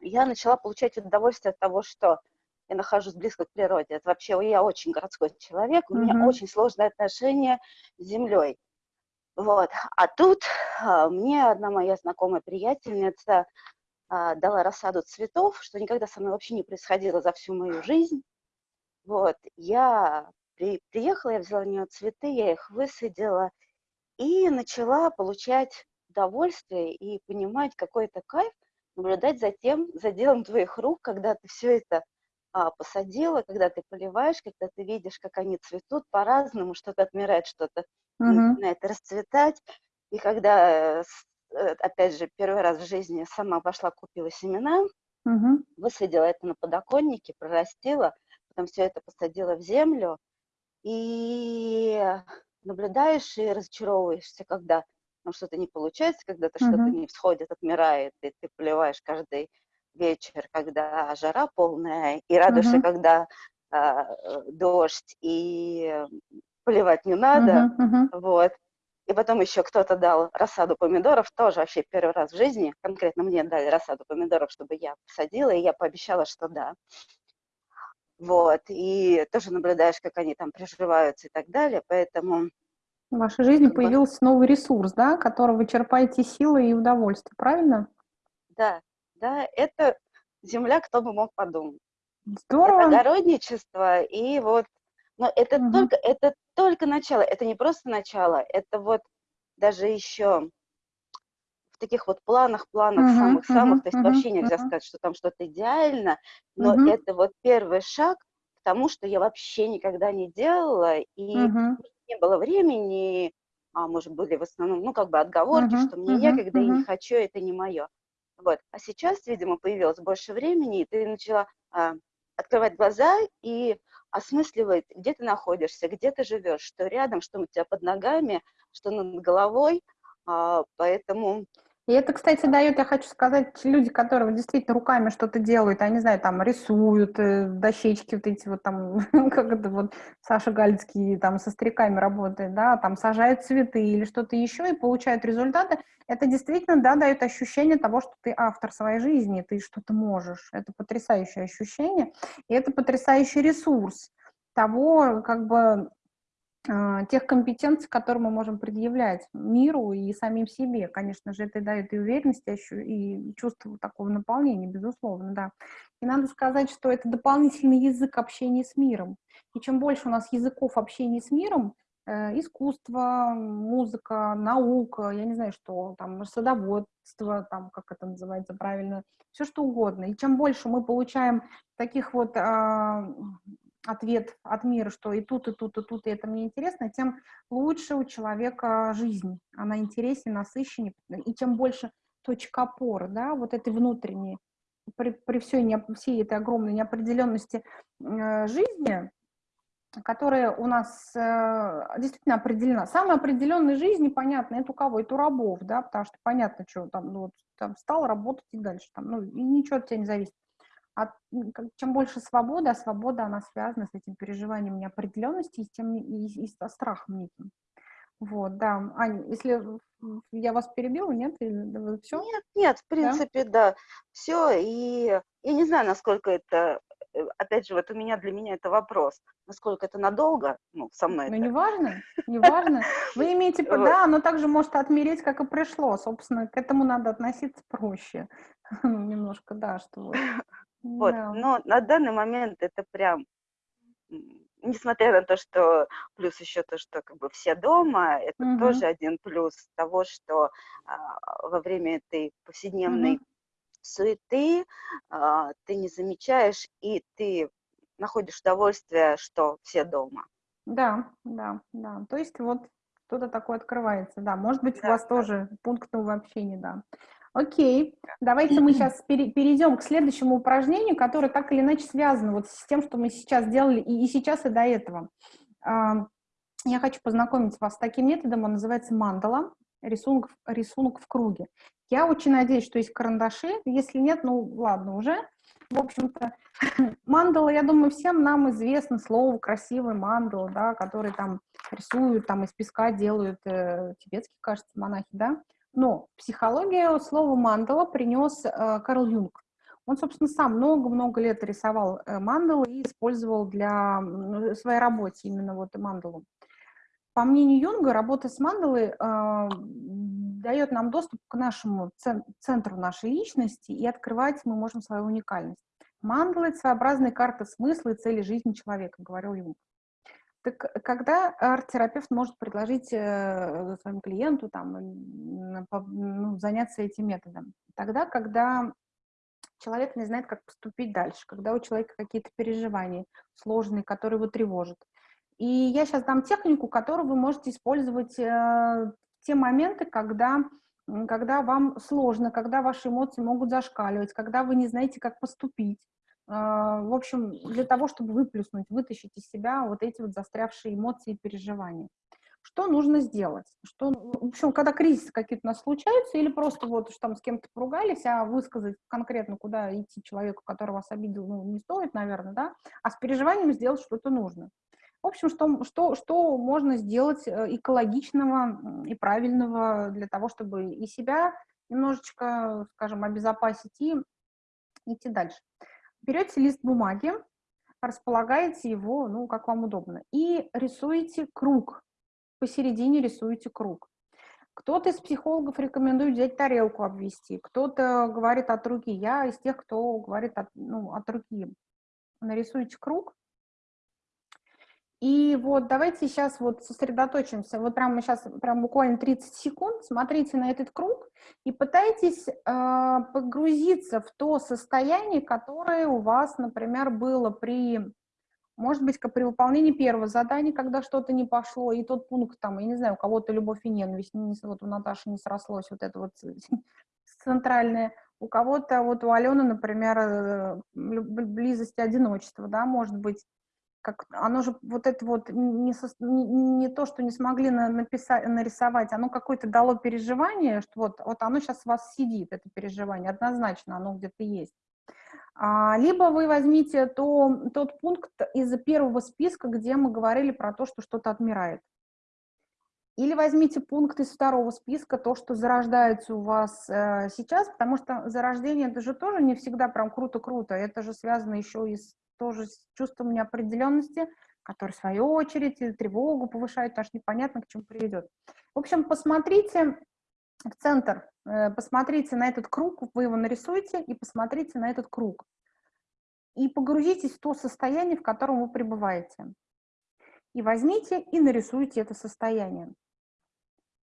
Speaker 7: я начала получать удовольствие от того, что я нахожусь близко к природе. Это вообще я очень городской человек, у меня
Speaker 2: Мгм.
Speaker 7: очень сложное отношение с землей. Вот. А тут а, мне одна моя знакомая приятельница а, дала рассаду цветов, что никогда со мной вообще не происходило за всю мою жизнь. Вот. Я при- приехала, я взяла у нее цветы, я их высадила и начала получать удовольствие и понимать какой-то кайф наблюдать за тем, за делом твоих рук, когда ты все это а, посадила, когда ты поливаешь, когда ты видишь, как они цветут по-разному, что-то отмирает, что-то
Speaker 2: Мгм.
Speaker 7: начинает расцветать. И когда, э, э, опять же, первый раз в жизни сама пошла, купила семена,
Speaker 2: Мгм.
Speaker 7: высадила это на подоконнике, прорастила, потом все это посадила в землю, и наблюдаешь и разочаровываешься, когда ну, что-то не получается, когда-то что-то
Speaker 2: Мгм.
Speaker 7: не всходит, отмирает, и ты поливаешь каждый вечер, когда жара полная, и радуешься,
Speaker 2: Мгм.
Speaker 7: когда а, э, дождь, и э, поливать не надо.
Speaker 2: Мгм.
Speaker 7: вот. И потом еще кто-то дал рассаду помидоров, тоже вообще первый раз в жизни, конкретно мне дали рассаду помидоров, чтобы я посадила, и я пообещала, что да. Вот, и тоже наблюдаешь, как они там приживаются и так далее, поэтому,
Speaker 2: В вашей жизни появился новый ресурс, да, которого вы черпаете силы и удовольствие, правильно?
Speaker 7: да, да, это земля, кто бы мог подумать. Это
Speaker 2: Здорово.
Speaker 7: огородничество, и вот, но это
Speaker 2: Мгм.
Speaker 7: только, это только начало, это не просто начало, это вот даже еще в таких вот планах, планах самых-самых,
Speaker 2: мгм,
Speaker 7: то есть вообще нельзя
Speaker 2: мгм.
Speaker 7: сказать, что там что-то идеально, но
Speaker 2: Мгм.
Speaker 7: это вот первый шаг к тому, что я вообще никогда не делала, и
Speaker 2: Мгм.
Speaker 7: не было времени, а может были в основном, ну, как бы отговорки,
Speaker 2: Мгм,
Speaker 7: что мне
Speaker 2: мгм,
Speaker 7: некогда и не
Speaker 2: мгм.
Speaker 7: хочу, это не мое. Вот. А сейчас, видимо, появилось больше времени, и ты начала а, открывать глаза и осмысливать, где ты находишься, где ты живешь, что рядом, что у тебя под ногами, что над головой. А, поэтому
Speaker 2: И это, кстати, дает, я хочу сказать, люди, которые действительно руками что-то делают, не знаю, там рисуют, э, дощечки вот эти вот там, как это вот Саша Галицкий там со стариками работает, да, там сажают цветы или что-то еще и получают результаты, это действительно, да, дает ощущение того, что ты автор своей жизни, ты что-то можешь. Это потрясающее ощущение, и это потрясающий ресурс того, как бы, тех компетенций, которые мы можем предъявлять миру и самим себе. Конечно же, это дает и уверенность, и ощу- и чувство такого наполнения, безусловно, да. И надо сказать, что это дополнительный язык общения с миром. И чем больше у нас языков общения с миром, э, искусство, музыка, наука, я не знаю, что там, садоводство, там, как это называется правильно, все что угодно. И чем больше мы получаем таких вот а, ответ от мира, что и тут, и тут, и тут, и это мне интересно, тем лучше у человека жизнь. Она интереснее, насыщеннее, и тем больше точка опоры, да, вот этой внутренней, при, при всей, не, всей этой огромной неопределенности э, жизни, которая у нас э, действительно определена. Самая определенная жизнь, непонятно, это у кого? Это у рабов, да, потому что понятно, что там, ну, там встал, работать и дальше, там, ну, и ничего от тебя не зависит. А чем больше свобода, а свобода, она связана с этим переживанием неопределенности и с тем, и, и со страхом неким. Вот, да. Аня, если я вас перебила, нет? Или все?
Speaker 7: Нет, нет, в принципе, да. Все, и я не знаю, насколько это, э, опять же, вот у меня, для меня это вопрос, насколько это надолго, ну, со мной
Speaker 2: Ну,
Speaker 7: это.
Speaker 2: не важно, не важно. Вы имеете, да, оно также может отмереть, как и пришло. Собственно, к этому надо относиться проще. Ну, немножко, да, что вот. Да.
Speaker 7: но на данный момент это прям, несмотря на то, что плюс еще то, что как бы все дома, это
Speaker 2: Мгм.
Speaker 7: тоже один плюс того, что а, во время этой повседневной
Speaker 2: Мгм.
Speaker 7: суеты а, ты не замечаешь и ты находишь удовольствие, что все дома.
Speaker 2: Да, да, да. То есть вот что-то такое открывается, да. Может быть, у
Speaker 7: Да,
Speaker 2: вас
Speaker 7: да.
Speaker 2: тоже пункт нового общения, да. Окей, давайте мы сейчас перейдем к следующему упражнению, которое так или иначе связано вот с тем, что мы сейчас делали и, сейчас, и до этого. Я хочу познакомить вас с таким методом, он называется мандала, рисунок, рисунок в круге. Я очень надеюсь, что есть карандаши, если нет, ну ладно уже. В общем-то, мандала, я думаю, всем нам известно слово красивый мандала, да, который там рисуют, там из песка делают, э, тибетские, кажется, монахи, да. Но в психологию слово мандала принес э, Карл Юнг. Он, собственно, сам много-много лет рисовал э, мандалы и использовал для своей работы именно вот мандалу. По мнению Юнга, работа с мандалой э, дает нам доступ к нашему цен- центру нашей личности, и открывать мы можем свою уникальность. Мандала — это своеобразная карта смысла и цели жизни человека, говорил Юнг. Так когда арт-терапевт может предложить э, своему клиенту там, ну, заняться этим методом? Тогда, когда человек не знает, как поступить дальше, когда у человека какие-то переживания сложные, которые его тревожат. И я сейчас дам технику, которую вы можете использовать э, в те моменты, когда, когда вам сложно, когда ваши эмоции могут зашкаливать, когда вы не знаете, как поступить. Э, в общем, для того, чтобы выплеснуть, вытащить из себя вот эти вот застрявшие эмоции и переживания. Что нужно сделать? Что, в общем, когда кризисы какие-то у нас случаются, или просто вот что там с кем-то поругались, а высказать конкретно, куда идти человеку, который вас обидел, ну, не стоит, наверное, да, а с переживанием сделать что-то нужно. В общем, что, что, что можно сделать э, экологичного и правильного для того, чтобы и себя немножечко, скажем, обезопасить и идти дальше. Берете лист бумаги, располагаете его, ну, как вам удобно, и рисуете круг. Посередине рисуете круг. Кто-то из психологов рекомендует взять тарелку обвести, кто-то говорит от руки. Я из тех, кто говорит от, ну, от руки. Нарисуйте круг, и вот давайте сейчас вот сосредоточимся, вот прямо сейчас, прям буквально 30 секунд, смотрите на этот круг и пытайтесь э, погрузиться в то состояние, которое у вас, например, было при, может быть, при выполнении первого задания, когда что-то не пошло, и тот пункт там, я не знаю, у кого-то любовь и ненависть, не, вот у Наташи не срослось вот это вот центральное, у кого-то, вот у Алены, например, э, близость и одиночество, да, может быть, как оно же вот это вот не, не, не то, что не смогли на, написать, нарисовать, оно какое-то дало переживание, что вот, вот оно сейчас у вас сидит, это переживание, однозначно оно где-то есть. А, либо вы возьмите то, тот пункт из первого списка, где мы говорили про то, что что-то отмирает. Или возьмите пункт из второго списка, то, что зарождается у вас э, сейчас, потому что зарождение это же тоже не всегда прям круто-круто, это же связано еще и с тоже с чувством неопределенности, который, в свою очередь, тревогу повышает, что непонятно, к чему приведет. В общем, посмотрите в центр, э, посмотрите на этот круг, вы его нарисуете, и посмотрите на этот круг. И погрузитесь в то состояние, в котором вы пребываете. И возьмите и нарисуйте это состояние.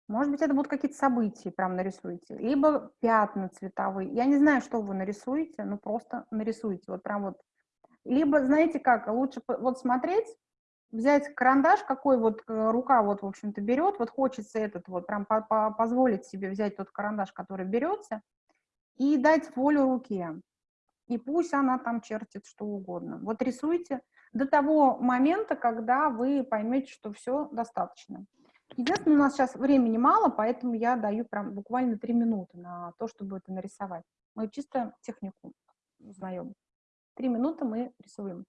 Speaker 2: Может быть, это будут какие-то события, прям нарисуйте. Либо пятна цветовые. Я не знаю, что вы нарисуете, но просто нарисуйте. Вот прям вот либо, знаете как, лучше вот смотреть, взять карандаш, какой вот э, рука вот, в общем-то, берет, вот хочется этот вот, прям по -по позволить себе взять тот карандаш, который берется, и дать волю руке. И пусть она там чертит что угодно. Вот рисуйте до того момента, когда вы поймете, что все достаточно. Единственное, у нас сейчас времени мало, поэтому я даю прям буквально три минуты на то, чтобы это нарисовать. Мы чисто технику узнаем. Три минуты мы рисуем.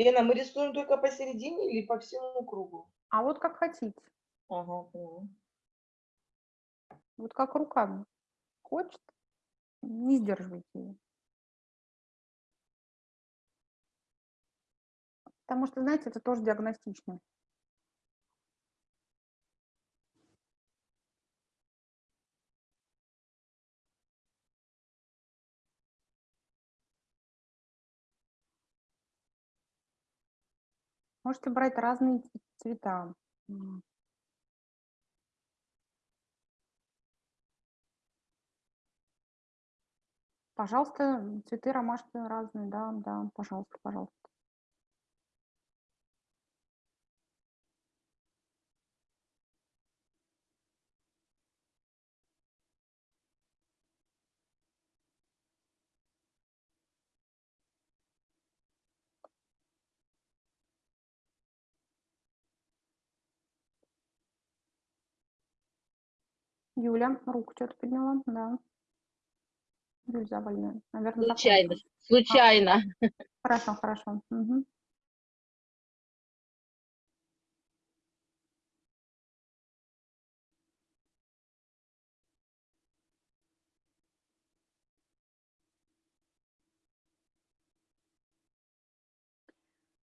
Speaker 3: Лена, мы рисуем только посередине или по всему кругу?
Speaker 2: А вот как хотите.
Speaker 3: Ага, поняла.
Speaker 2: Вот как рука хочет, не сдерживайте ее. Потому что, знаете, это тоже диагностично. Можете брать разные цвета. Пожалуйста, цветы ромашки разные, да, да, пожалуйста, пожалуйста. Юля, руку что-то подняла, да. Юль Завальная, наверное,
Speaker 8: Случайно,
Speaker 2: закончила.
Speaker 8: случайно.
Speaker 2: А, хорошо, хорошо. Мгм.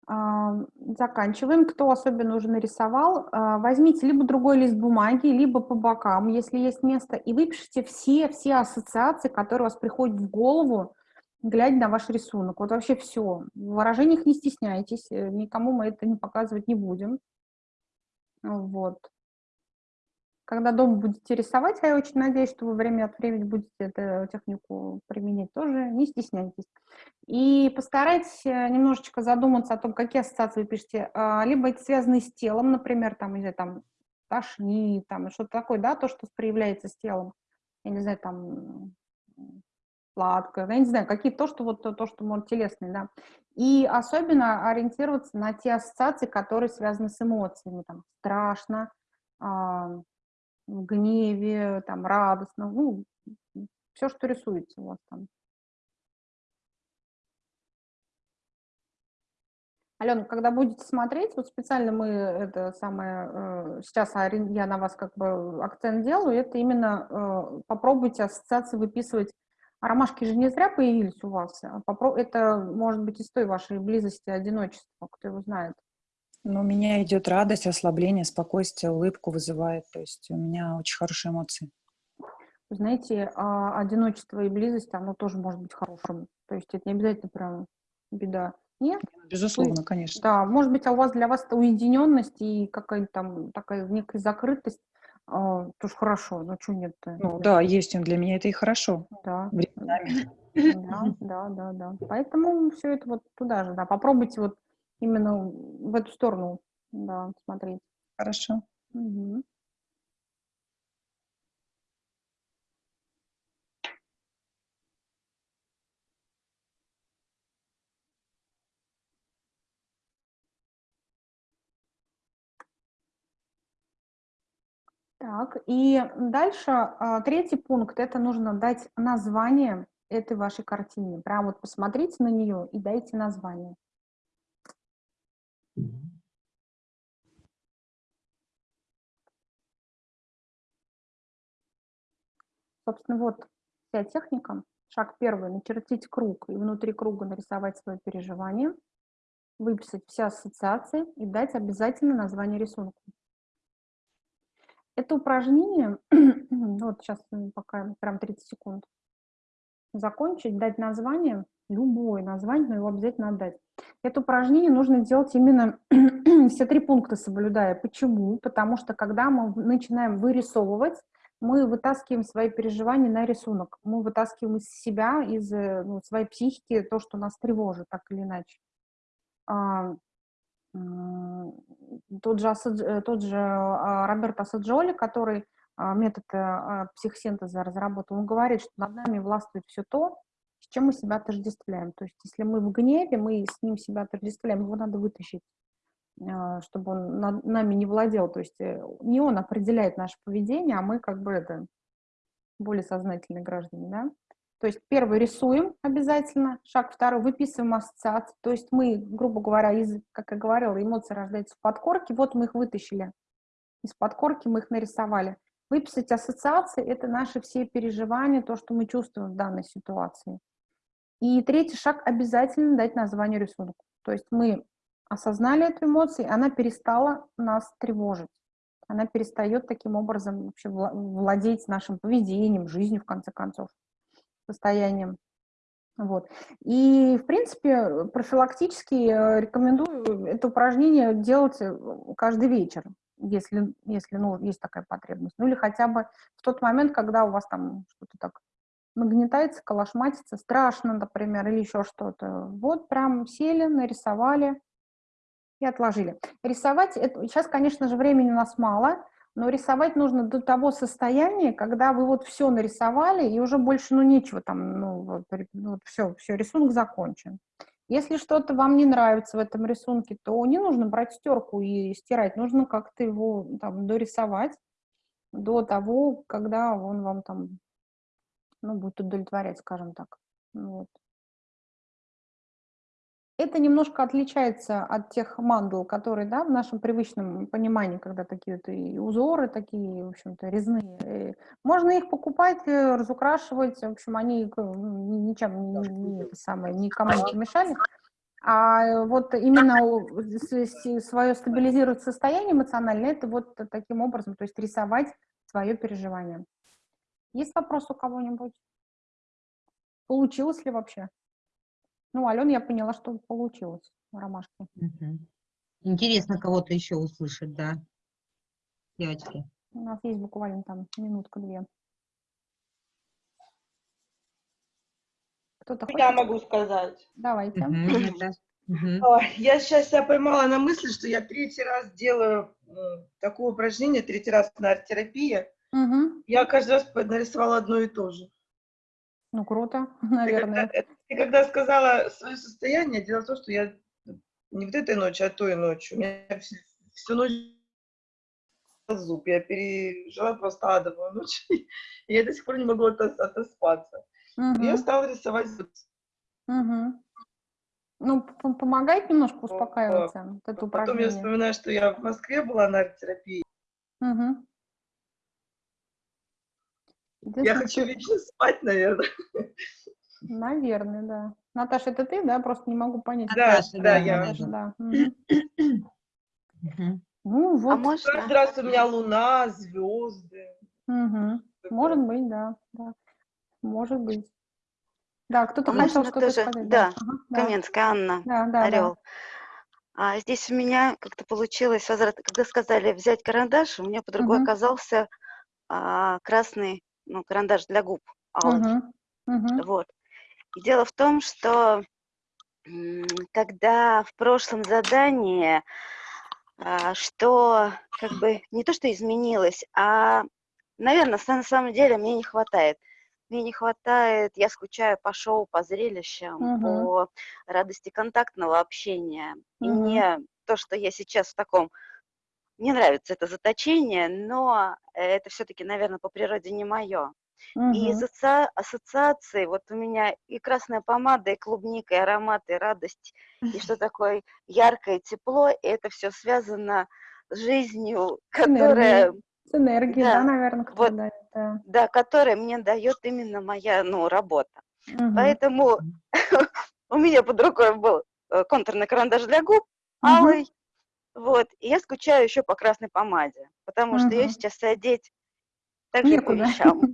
Speaker 2: Заканчиваем. Кто особенно уже нарисовал, а, возьмите либо другой лист бумаги, либо по бокам, если есть место, и выпишите все, все ассоциации, которые у вас приходят в голову, глядя на ваш рисунок. Вот вообще все. В выражениях не стесняйтесь, э, никому мы это не показывать не будем. Вот. Когда дома будете рисовать, а я очень надеюсь, что вы время от времени будете эту технику применять тоже, не стесняйтесь. И постарайтесь э, немножечко задуматься о том, какие ассоциации вы пишете. А, либо эти связаны с телом, например, там, или там тошнит, там, что-то такое, да, то, что проявляется с телом. Я не знаю, там, сладкое, я не знаю, какие то, что вот то, что может телесное, да. И особенно ориентироваться на те ассоциации, которые связаны с эмоциями, там, страшно, а, гневе, там, радостно, ну, все, что рисуется у вас там. Алена, когда будете смотреть, вот специально мы это самое, э, сейчас я на вас как бы акцент делаю, это именно э, попробуйте ассоциации выписывать. Ромашки же не зря появились у вас. А это может быть из той вашей близости, одиночества, кто его знает.
Speaker 5: Но у меня идет радость, ослабление, спокойствие, улыбку вызывает. То есть у меня очень хорошие эмоции.
Speaker 2: Знаете, а, одиночество и близость, оно тоже может быть хорошим. То есть это не обязательно прям беда. Нет?
Speaker 5: Безусловно, конечно.
Speaker 2: Да, может быть, а у вас для вас уединенность и какая-то там такая некая закрытость, а, тоже хорошо, но что нет-то?
Speaker 5: Ну да, есть он для меня, это и хорошо.
Speaker 2: Да.
Speaker 5: Временами.
Speaker 2: Да, да, да, да. Поэтому все это вот туда же, да. Попробуйте вот именно в эту сторону, да, смотреть.
Speaker 5: Хорошо.
Speaker 2: Угу. Так, и дальше а, третий пункт, это нужно дать название этой вашей картине. Прям вот посмотрите на нее и дайте название. Собственно, вот вся техника. Шаг первый – начертить круг и внутри круга нарисовать свое переживание, выписать все ассоциации и дать обязательно название рисунку. Это упражнение, вот сейчас пока прям 30 секунд, закончить, дать название, любое название, но его обязательно отдать. Это упражнение нужно делать именно все три пункта соблюдая. Почему? Потому что когда мы начинаем вырисовывать, мы вытаскиваем свои переживания на рисунок. Мы вытаскиваем из себя, из э, ну, своей психики то, что нас тревожит, так или иначе. А, тот же, э, тот же а, Роберт Асаджоли, который метод э, психосинтеза разработал, он говорит, что над нами властвует все то, с чем мы себя отождествляем. То есть если мы в гневе, мы с ним себя отождествляем, его надо вытащить, а, чтобы он над нами не владел. То есть э, не он определяет наше поведение, а мы как бы это более сознательные граждане, да. То есть первый рисуем обязательно, шаг второй выписываем ассоциации, то есть мы, грубо говоря, из, как я говорила, эмоции рождаются в подкорке, вот мы их вытащили из подкорки, мы их нарисовали. Выписать ассоциации – это наши все переживания, то, что мы чувствуем в данной ситуации. И третий шаг – обязательно дать название рисунку. То есть мы осознали эту эмоцию, она перестала нас тревожить. Она перестает таким образом вообще владеть нашим поведением, жизнью, в конце концов, состоянием. Вот. И, в принципе, профилактически э, рекомендую это упражнение делать э, каждый вечер, если, если ну, есть такая потребность. Ну или хотя бы в тот момент, когда у вас там что-то так нагнетается, калашматится, страшно, например, или еще что-то. Вот прям сели, нарисовали и отложили. Рисовать, это, сейчас, конечно же, времени у нас мало, но рисовать нужно до того состояния, когда вы вот все нарисовали, и уже больше, ну, нечего там, ну, вот, ну, вот все, все, рисунок закончен. Если что-то вам не нравится в этом рисунке, то не нужно брать стерку и стирать, нужно как-то его там дорисовать до того, когда он вам там ну, будет удовлетворять, скажем так. Ну вот. Это немножко отличается от тех мандал, которые, да, в нашем привычном понимании, когда такие вот и узоры такие, в общем-то, резные. Можно их покупать, э, разукрашивать, в общем, они ничем не, не, это самое, никому не помешали. А вот именно свое стабилизировать состояние эмоциональное, это вот таким образом, то есть рисовать свое переживание. Есть вопрос у кого-нибудь? Получилось ли вообще? Ну, Алена, я поняла, что получилось, ромашки.
Speaker 1: Мгм. Интересно кого-то еще услышать, да, девочки.
Speaker 2: У нас есть буквально там минутка-две. Кто-то
Speaker 3: Я
Speaker 2: хочет?
Speaker 3: могу сказать.
Speaker 2: Давайте.
Speaker 3: Ой, Я сейчас себя поймала на мысли, что я третий раз делаю э, такое упражнение, третий раз на арт-терапии.
Speaker 2: Мгм.
Speaker 3: Я каждый раз нарисовала одно и то же.
Speaker 2: Ну, круто,
Speaker 3: Ты когда,
Speaker 2: наверное.
Speaker 3: Ты когда сказала свое состояние, дело в том, что я не вот этой ночью, а той ночью. У меня всю, всю ночь зуб. Я пережила просто адовую ночь. И я до сих пор не могу отос- отоспаться. И Я стала рисовать зуб.
Speaker 2: Мгм. Ну, помогает немножко успокаиваться, вот это
Speaker 3: Потом я
Speaker 2: упражнение.
Speaker 3: вспоминаю, что я в Москве была на арт-терапии.
Speaker 2: Мгм.
Speaker 3: Я хочу вечно спать, наверное.
Speaker 2: Наверное, да. Наташа, это ты, да? Просто не могу понять.
Speaker 3: Да,
Speaker 1: Наташа,
Speaker 3: да,
Speaker 1: да,
Speaker 3: я.
Speaker 2: Наташа, да. Мгм. Ну,
Speaker 7: А
Speaker 2: вот.
Speaker 7: можно?
Speaker 3: Каждый раз у меня луна, звезды.
Speaker 2: Мгм. Может быть, да, да. Может быть. Да, кто-то
Speaker 7: А
Speaker 2: хотел что-то
Speaker 7: тоже?
Speaker 2: сказать.
Speaker 7: Да,
Speaker 2: Ага, да.
Speaker 7: Каменская Анна,
Speaker 2: Да, да, да.
Speaker 7: Орел. А здесь у меня как-то получилось возврат. Когда сказали взять карандаш, у меня под рукой
Speaker 2: Мгм.
Speaker 7: оказался а, красный ну, карандаш для губ, алый.
Speaker 2: Мгм. Мгм.
Speaker 7: Вот. И дело в том, что когда в прошлом задании, а, что как бы не то, что изменилось, а, наверное, на самом деле мне не хватает. Мне не хватает, я скучаю по шоу, по зрелищам,
Speaker 2: Мгм.
Speaker 7: по радости контактного общения. И
Speaker 2: Мгм.
Speaker 7: не то, что я сейчас в таком... Мне нравится это заточение, но это все-таки, наверное, по природе не мое. И из
Speaker 2: Мгм.
Speaker 7: асоци- ассоциаций вот у меня и красная помада, и клубника, и аромат, и радость, и что такое яркое тепло, и это все связано с жизнью, которая,
Speaker 2: С энергией, да,
Speaker 7: да,
Speaker 2: наверное,
Speaker 7: вот.
Speaker 2: дает. Да.
Speaker 7: да, которая мне дает именно моя, ну, работа.
Speaker 2: Мгм.
Speaker 7: Поэтому у меня под рукой был э, контурный карандаш для губ, алый, вот, и я скучаю еще по красной помаде, потому что ее сейчас одеть по
Speaker 2: Некуда.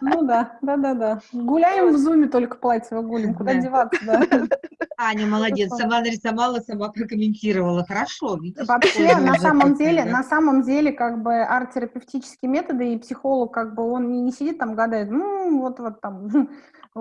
Speaker 2: Ну да, да, да, да. Гуляем в зуме только платье гулим, куда
Speaker 1: Да.
Speaker 2: деваться, да.
Speaker 1: Аня молодец, сама нарисовала, сама прокомментировала. Хорошо, видишь?
Speaker 2: Вообще, на самом деле, на самом деле, как бы арт-терапевтические методы и психолог, как бы он не, не сидит там гадает, ну, вот, вот там,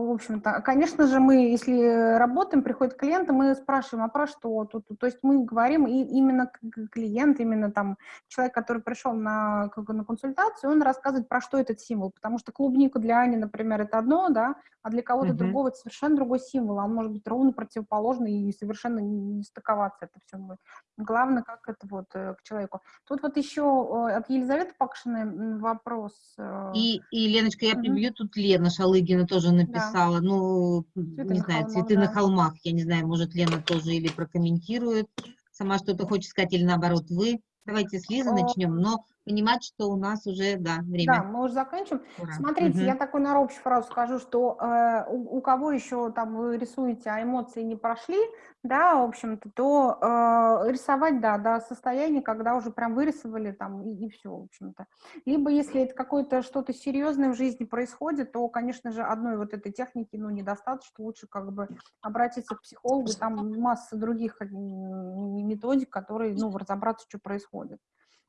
Speaker 2: в общем-то. Конечно же, мы, если работаем, приходит клиент, и мы спрашиваем, а про что тут? То есть мы говорим, и именно клиент, именно там человек, который пришел на, на консультацию, он рассказывает, про что этот символ, потому что клубника для Ани, например, это одно, да, а для кого-то
Speaker 1: Мгм.
Speaker 2: другого это совершенно другой символ, а он может быть ровно противоположный и совершенно не стыковаться это все будет. Главное, как это вот э, к человеку. Тут вот еще э, от Елизаветы Пакшиной вопрос. э,
Speaker 1: И, и, Леночка, я прибью, тут Лена Шалыгина тоже написала, ну, не
Speaker 2: на
Speaker 1: знаю,
Speaker 2: холмах,
Speaker 1: цветы на
Speaker 2: да.
Speaker 1: холмах, я не знаю, может, Лена тоже или прокомментирует, сама что-то хочет сказать, или наоборот, вы. Давайте с Лизы
Speaker 2: О.
Speaker 1: начнем, но понимать, что у нас уже, да,
Speaker 2: Да,
Speaker 1: время.
Speaker 2: мы уже заканчиваем.
Speaker 1: Ура.
Speaker 2: Смотрите,
Speaker 1: Мгм.
Speaker 2: я такую на общую фразу скажу, что э, у, у кого еще там вы рисуете, а эмоции не прошли, да, в общем-то, то э, рисовать, да, до состояния, когда уже прям вырисовали там и, все, в общем-то. Либо если это какое-то что-то серьезное в жизни происходит, то, конечно же, одной вот этой техники, ну, недостаточно, лучше как бы обратиться к психологу, там масса других м, методик, которые, ну, разобраться, что происходит.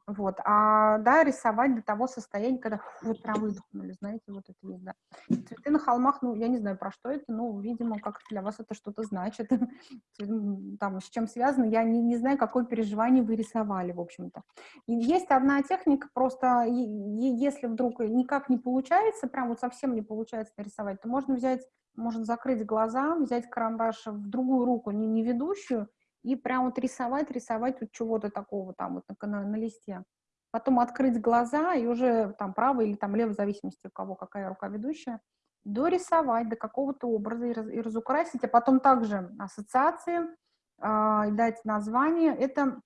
Speaker 2: Вот, а, да, рисовать до того состояния, когда вот прям выдохнули, знаете, вот это есть, да. Цветы на холмах, ну, я не знаю, про что это, но, видимо, как для вас это что-то значит, там, с чем связано, я не, не знаю, какое переживание вы рисовали, в общем-то. Есть одна техника, просто если вдруг никак не получается, прям вот совсем не получается нарисовать, то можно взять, можно закрыть глаза, взять карандаш в другую руку, не, не ведущую, и прям вот рисовать, рисовать вот чего-то такого там вот на, на, на листе. Потом открыть глаза и уже там право или там лево, в зависимости у кого какая рука ведущая, дорисовать до какого-то образа и, раз, и разукрасить, а потом также ассоциации, э, дать название. Это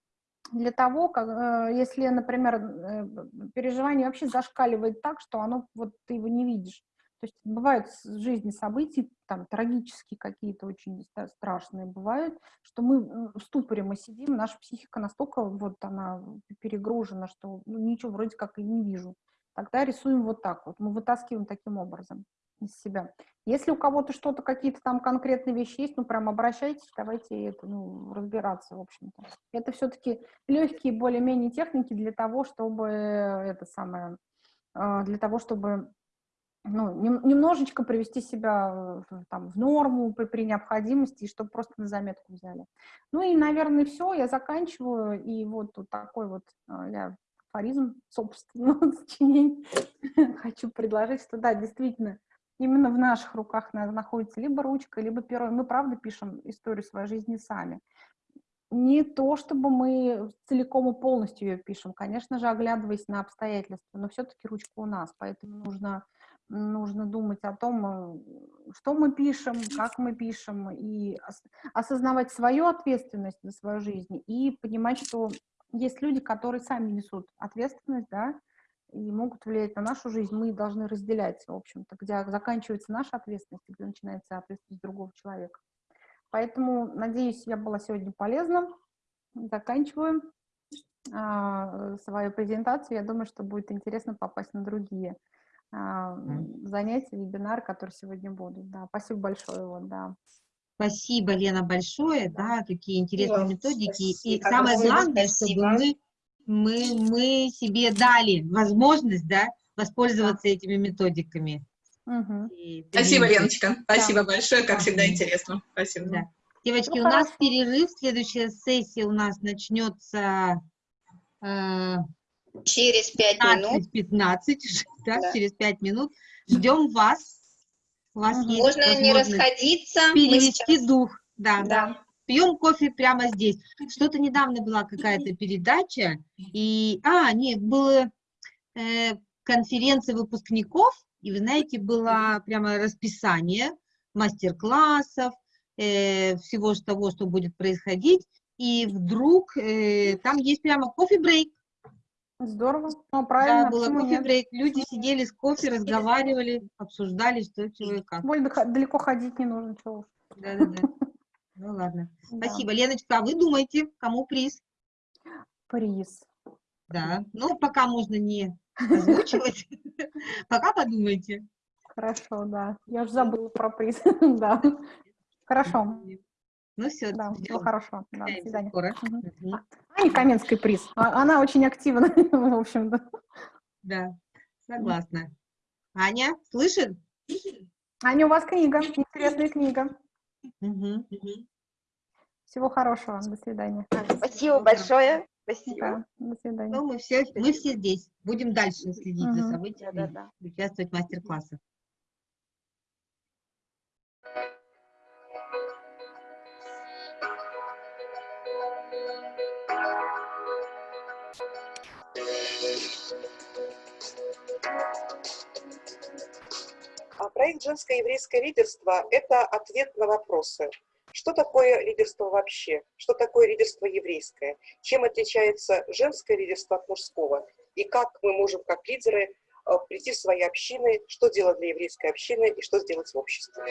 Speaker 2: для того, как, э, если, например, э, переживание вообще зашкаливает так, что оно, вот ты его не видишь, То есть бывают в жизни события, там, трагические какие-то очень страшные бывают, что мы в ступоре мы сидим, наша психика настолько вот она перегружена, что ну, ничего вроде как и не вижу. Тогда рисуем вот так вот, мы вытаскиваем таким образом из себя. Если у кого-то что-то, какие-то там конкретные вещи есть, ну, прям обращайтесь, давайте это, ну, разбираться, в общем-то. Это все-таки легкие более-менее техники для того, чтобы это самое, а, для того, чтобы ну, нем- немножечко привести себя там, в норму при, при необходимости, чтобы просто на заметку взяли. Ну и, наверное, все, я заканчиваю, и вот тут такой вот а, я афоризм собственного сочинения хочу предложить, что да, действительно, именно в наших руках на- находится либо ручка, либо перо. Мы, правда, пишем историю своей жизни сами. Не то, чтобы мы целиком и полностью ее пишем, конечно же, оглядываясь на обстоятельства, но все-таки ручка у нас, поэтому нужно, нужно думать о том, э, что мы пишем, как мы пишем, и ос- осознавать свою ответственность за свою жизнь, и понимать, что есть люди, которые сами несут ответственность, да, и могут влиять на нашу жизнь, мы должны разделять, в общем-то, где заканчивается наша ответственность, где начинается ответственность другого человека. Поэтому, надеюсь, я была сегодня полезна. Заканчиваю а, свою презентацию. Я думаю, что будет интересно попасть на другие занятия, вебинары, которые сегодня будут. Да, спасибо большое. Вот, да.
Speaker 1: Спасибо, Лена, большое, да, такие интересные
Speaker 6: вам
Speaker 1: методики. И
Speaker 6: спасибо.
Speaker 1: самое главное, чтобы
Speaker 6: спасибо.
Speaker 1: мы, мы, мы себе дали возможность, да, воспользоваться этими методиками. И
Speaker 8: Спасибо,
Speaker 1: их.
Speaker 8: Леночка. Спасибо большое, как всегда интересно. Спасибо.
Speaker 1: Да. Девочки,
Speaker 2: Ну,
Speaker 1: у нас
Speaker 2: хорошо.
Speaker 1: перерыв. Следующая сессия у нас начнется э,
Speaker 9: Через пять минут
Speaker 1: 15, да,
Speaker 9: Да.
Speaker 1: через 5 минут. Ждем вас. У вас есть
Speaker 9: можно не расходиться.
Speaker 1: Перевести
Speaker 9: сейчас-
Speaker 1: дух. Да,
Speaker 9: Да.
Speaker 1: Пьем кофе прямо здесь. Что-то недавно была какая-то передача, и, а, нет, была э, конференция выпускников, и вы знаете, было прямо расписание мастер-классов, э, всего того, что будет происходить, и вдруг э, там есть прямо кофе-брейк.
Speaker 2: Здорово. Ну, правильно,
Speaker 1: Да, было
Speaker 2: почему нет?
Speaker 1: кофе-брейк. Люди сидели с кофе, разговаривали, обсуждали, что, чего и как.
Speaker 2: Больно далеко ходить не нужно, чего уж.
Speaker 1: Да-да-да. Ну ладно.
Speaker 2: Да.
Speaker 1: Спасибо. Леночка, а вы думаете, кому приз?
Speaker 2: Приз.
Speaker 1: Да. Ну, пока можно не озвучивать. Пока подумайте.
Speaker 2: Хорошо, да. Я уже забыла про приз. Да. Хорошо.
Speaker 1: Ну все,
Speaker 2: Да, всего хорошего. Да, до свидания.
Speaker 1: скоро.
Speaker 2: Мгм. Аня Каменский приз. А- Она очень активна, в общем-то.
Speaker 1: Да, согласна. Аня, слышит?
Speaker 2: Аня, у вас книга, интересная книга.
Speaker 1: Мгм.
Speaker 2: Всего хорошего. До свидания.
Speaker 7: Спасибо большое. Спасибо.
Speaker 2: Да, до свидания.
Speaker 1: Ну, мы все, мы все здесь. Будем дальше следить за
Speaker 2: Мгм.
Speaker 1: событиями,
Speaker 7: Да-да-да.
Speaker 1: участвовать в мастер-классах.
Speaker 6: Проект «Женское еврейское лидерство» – это ответ на вопросы. Что такое лидерство вообще? Что такое лидерство еврейское? Чем отличается женское лидерство от мужского? И как мы можем, как лидеры, э, прийти в свои общины, что делать для еврейской общины и что сделать в обществе?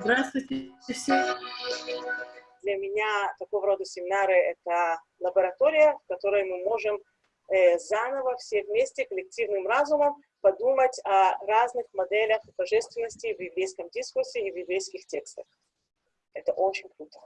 Speaker 10: Здравствуйте все.
Speaker 6: Для меня такого рода семинары – это лаборатория, в которой мы можем э, заново все вместе коллективным разумом подумать о разных моделях божественности в еврейском дискурсе и в еврейских текстах. Это очень круто.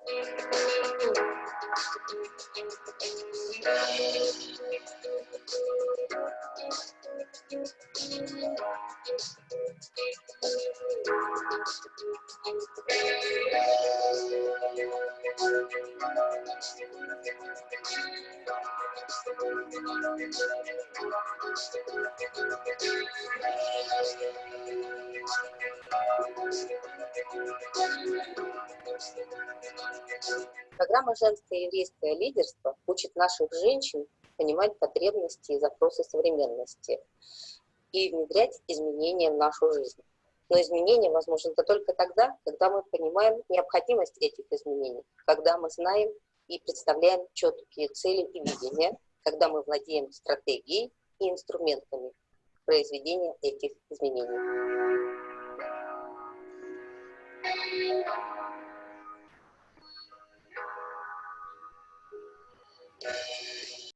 Speaker 11: Программа «Женское еврейское лидерство» учит наших женщин понимать потребности и запросы современности и внедрять изменения в нашу жизнь. Но изменения возможны только тогда, когда мы понимаем необходимость этих изменений, когда мы знаем и представляем четкие цели и видения, когда мы владеем стратегией и инструментами произведения этих изменений.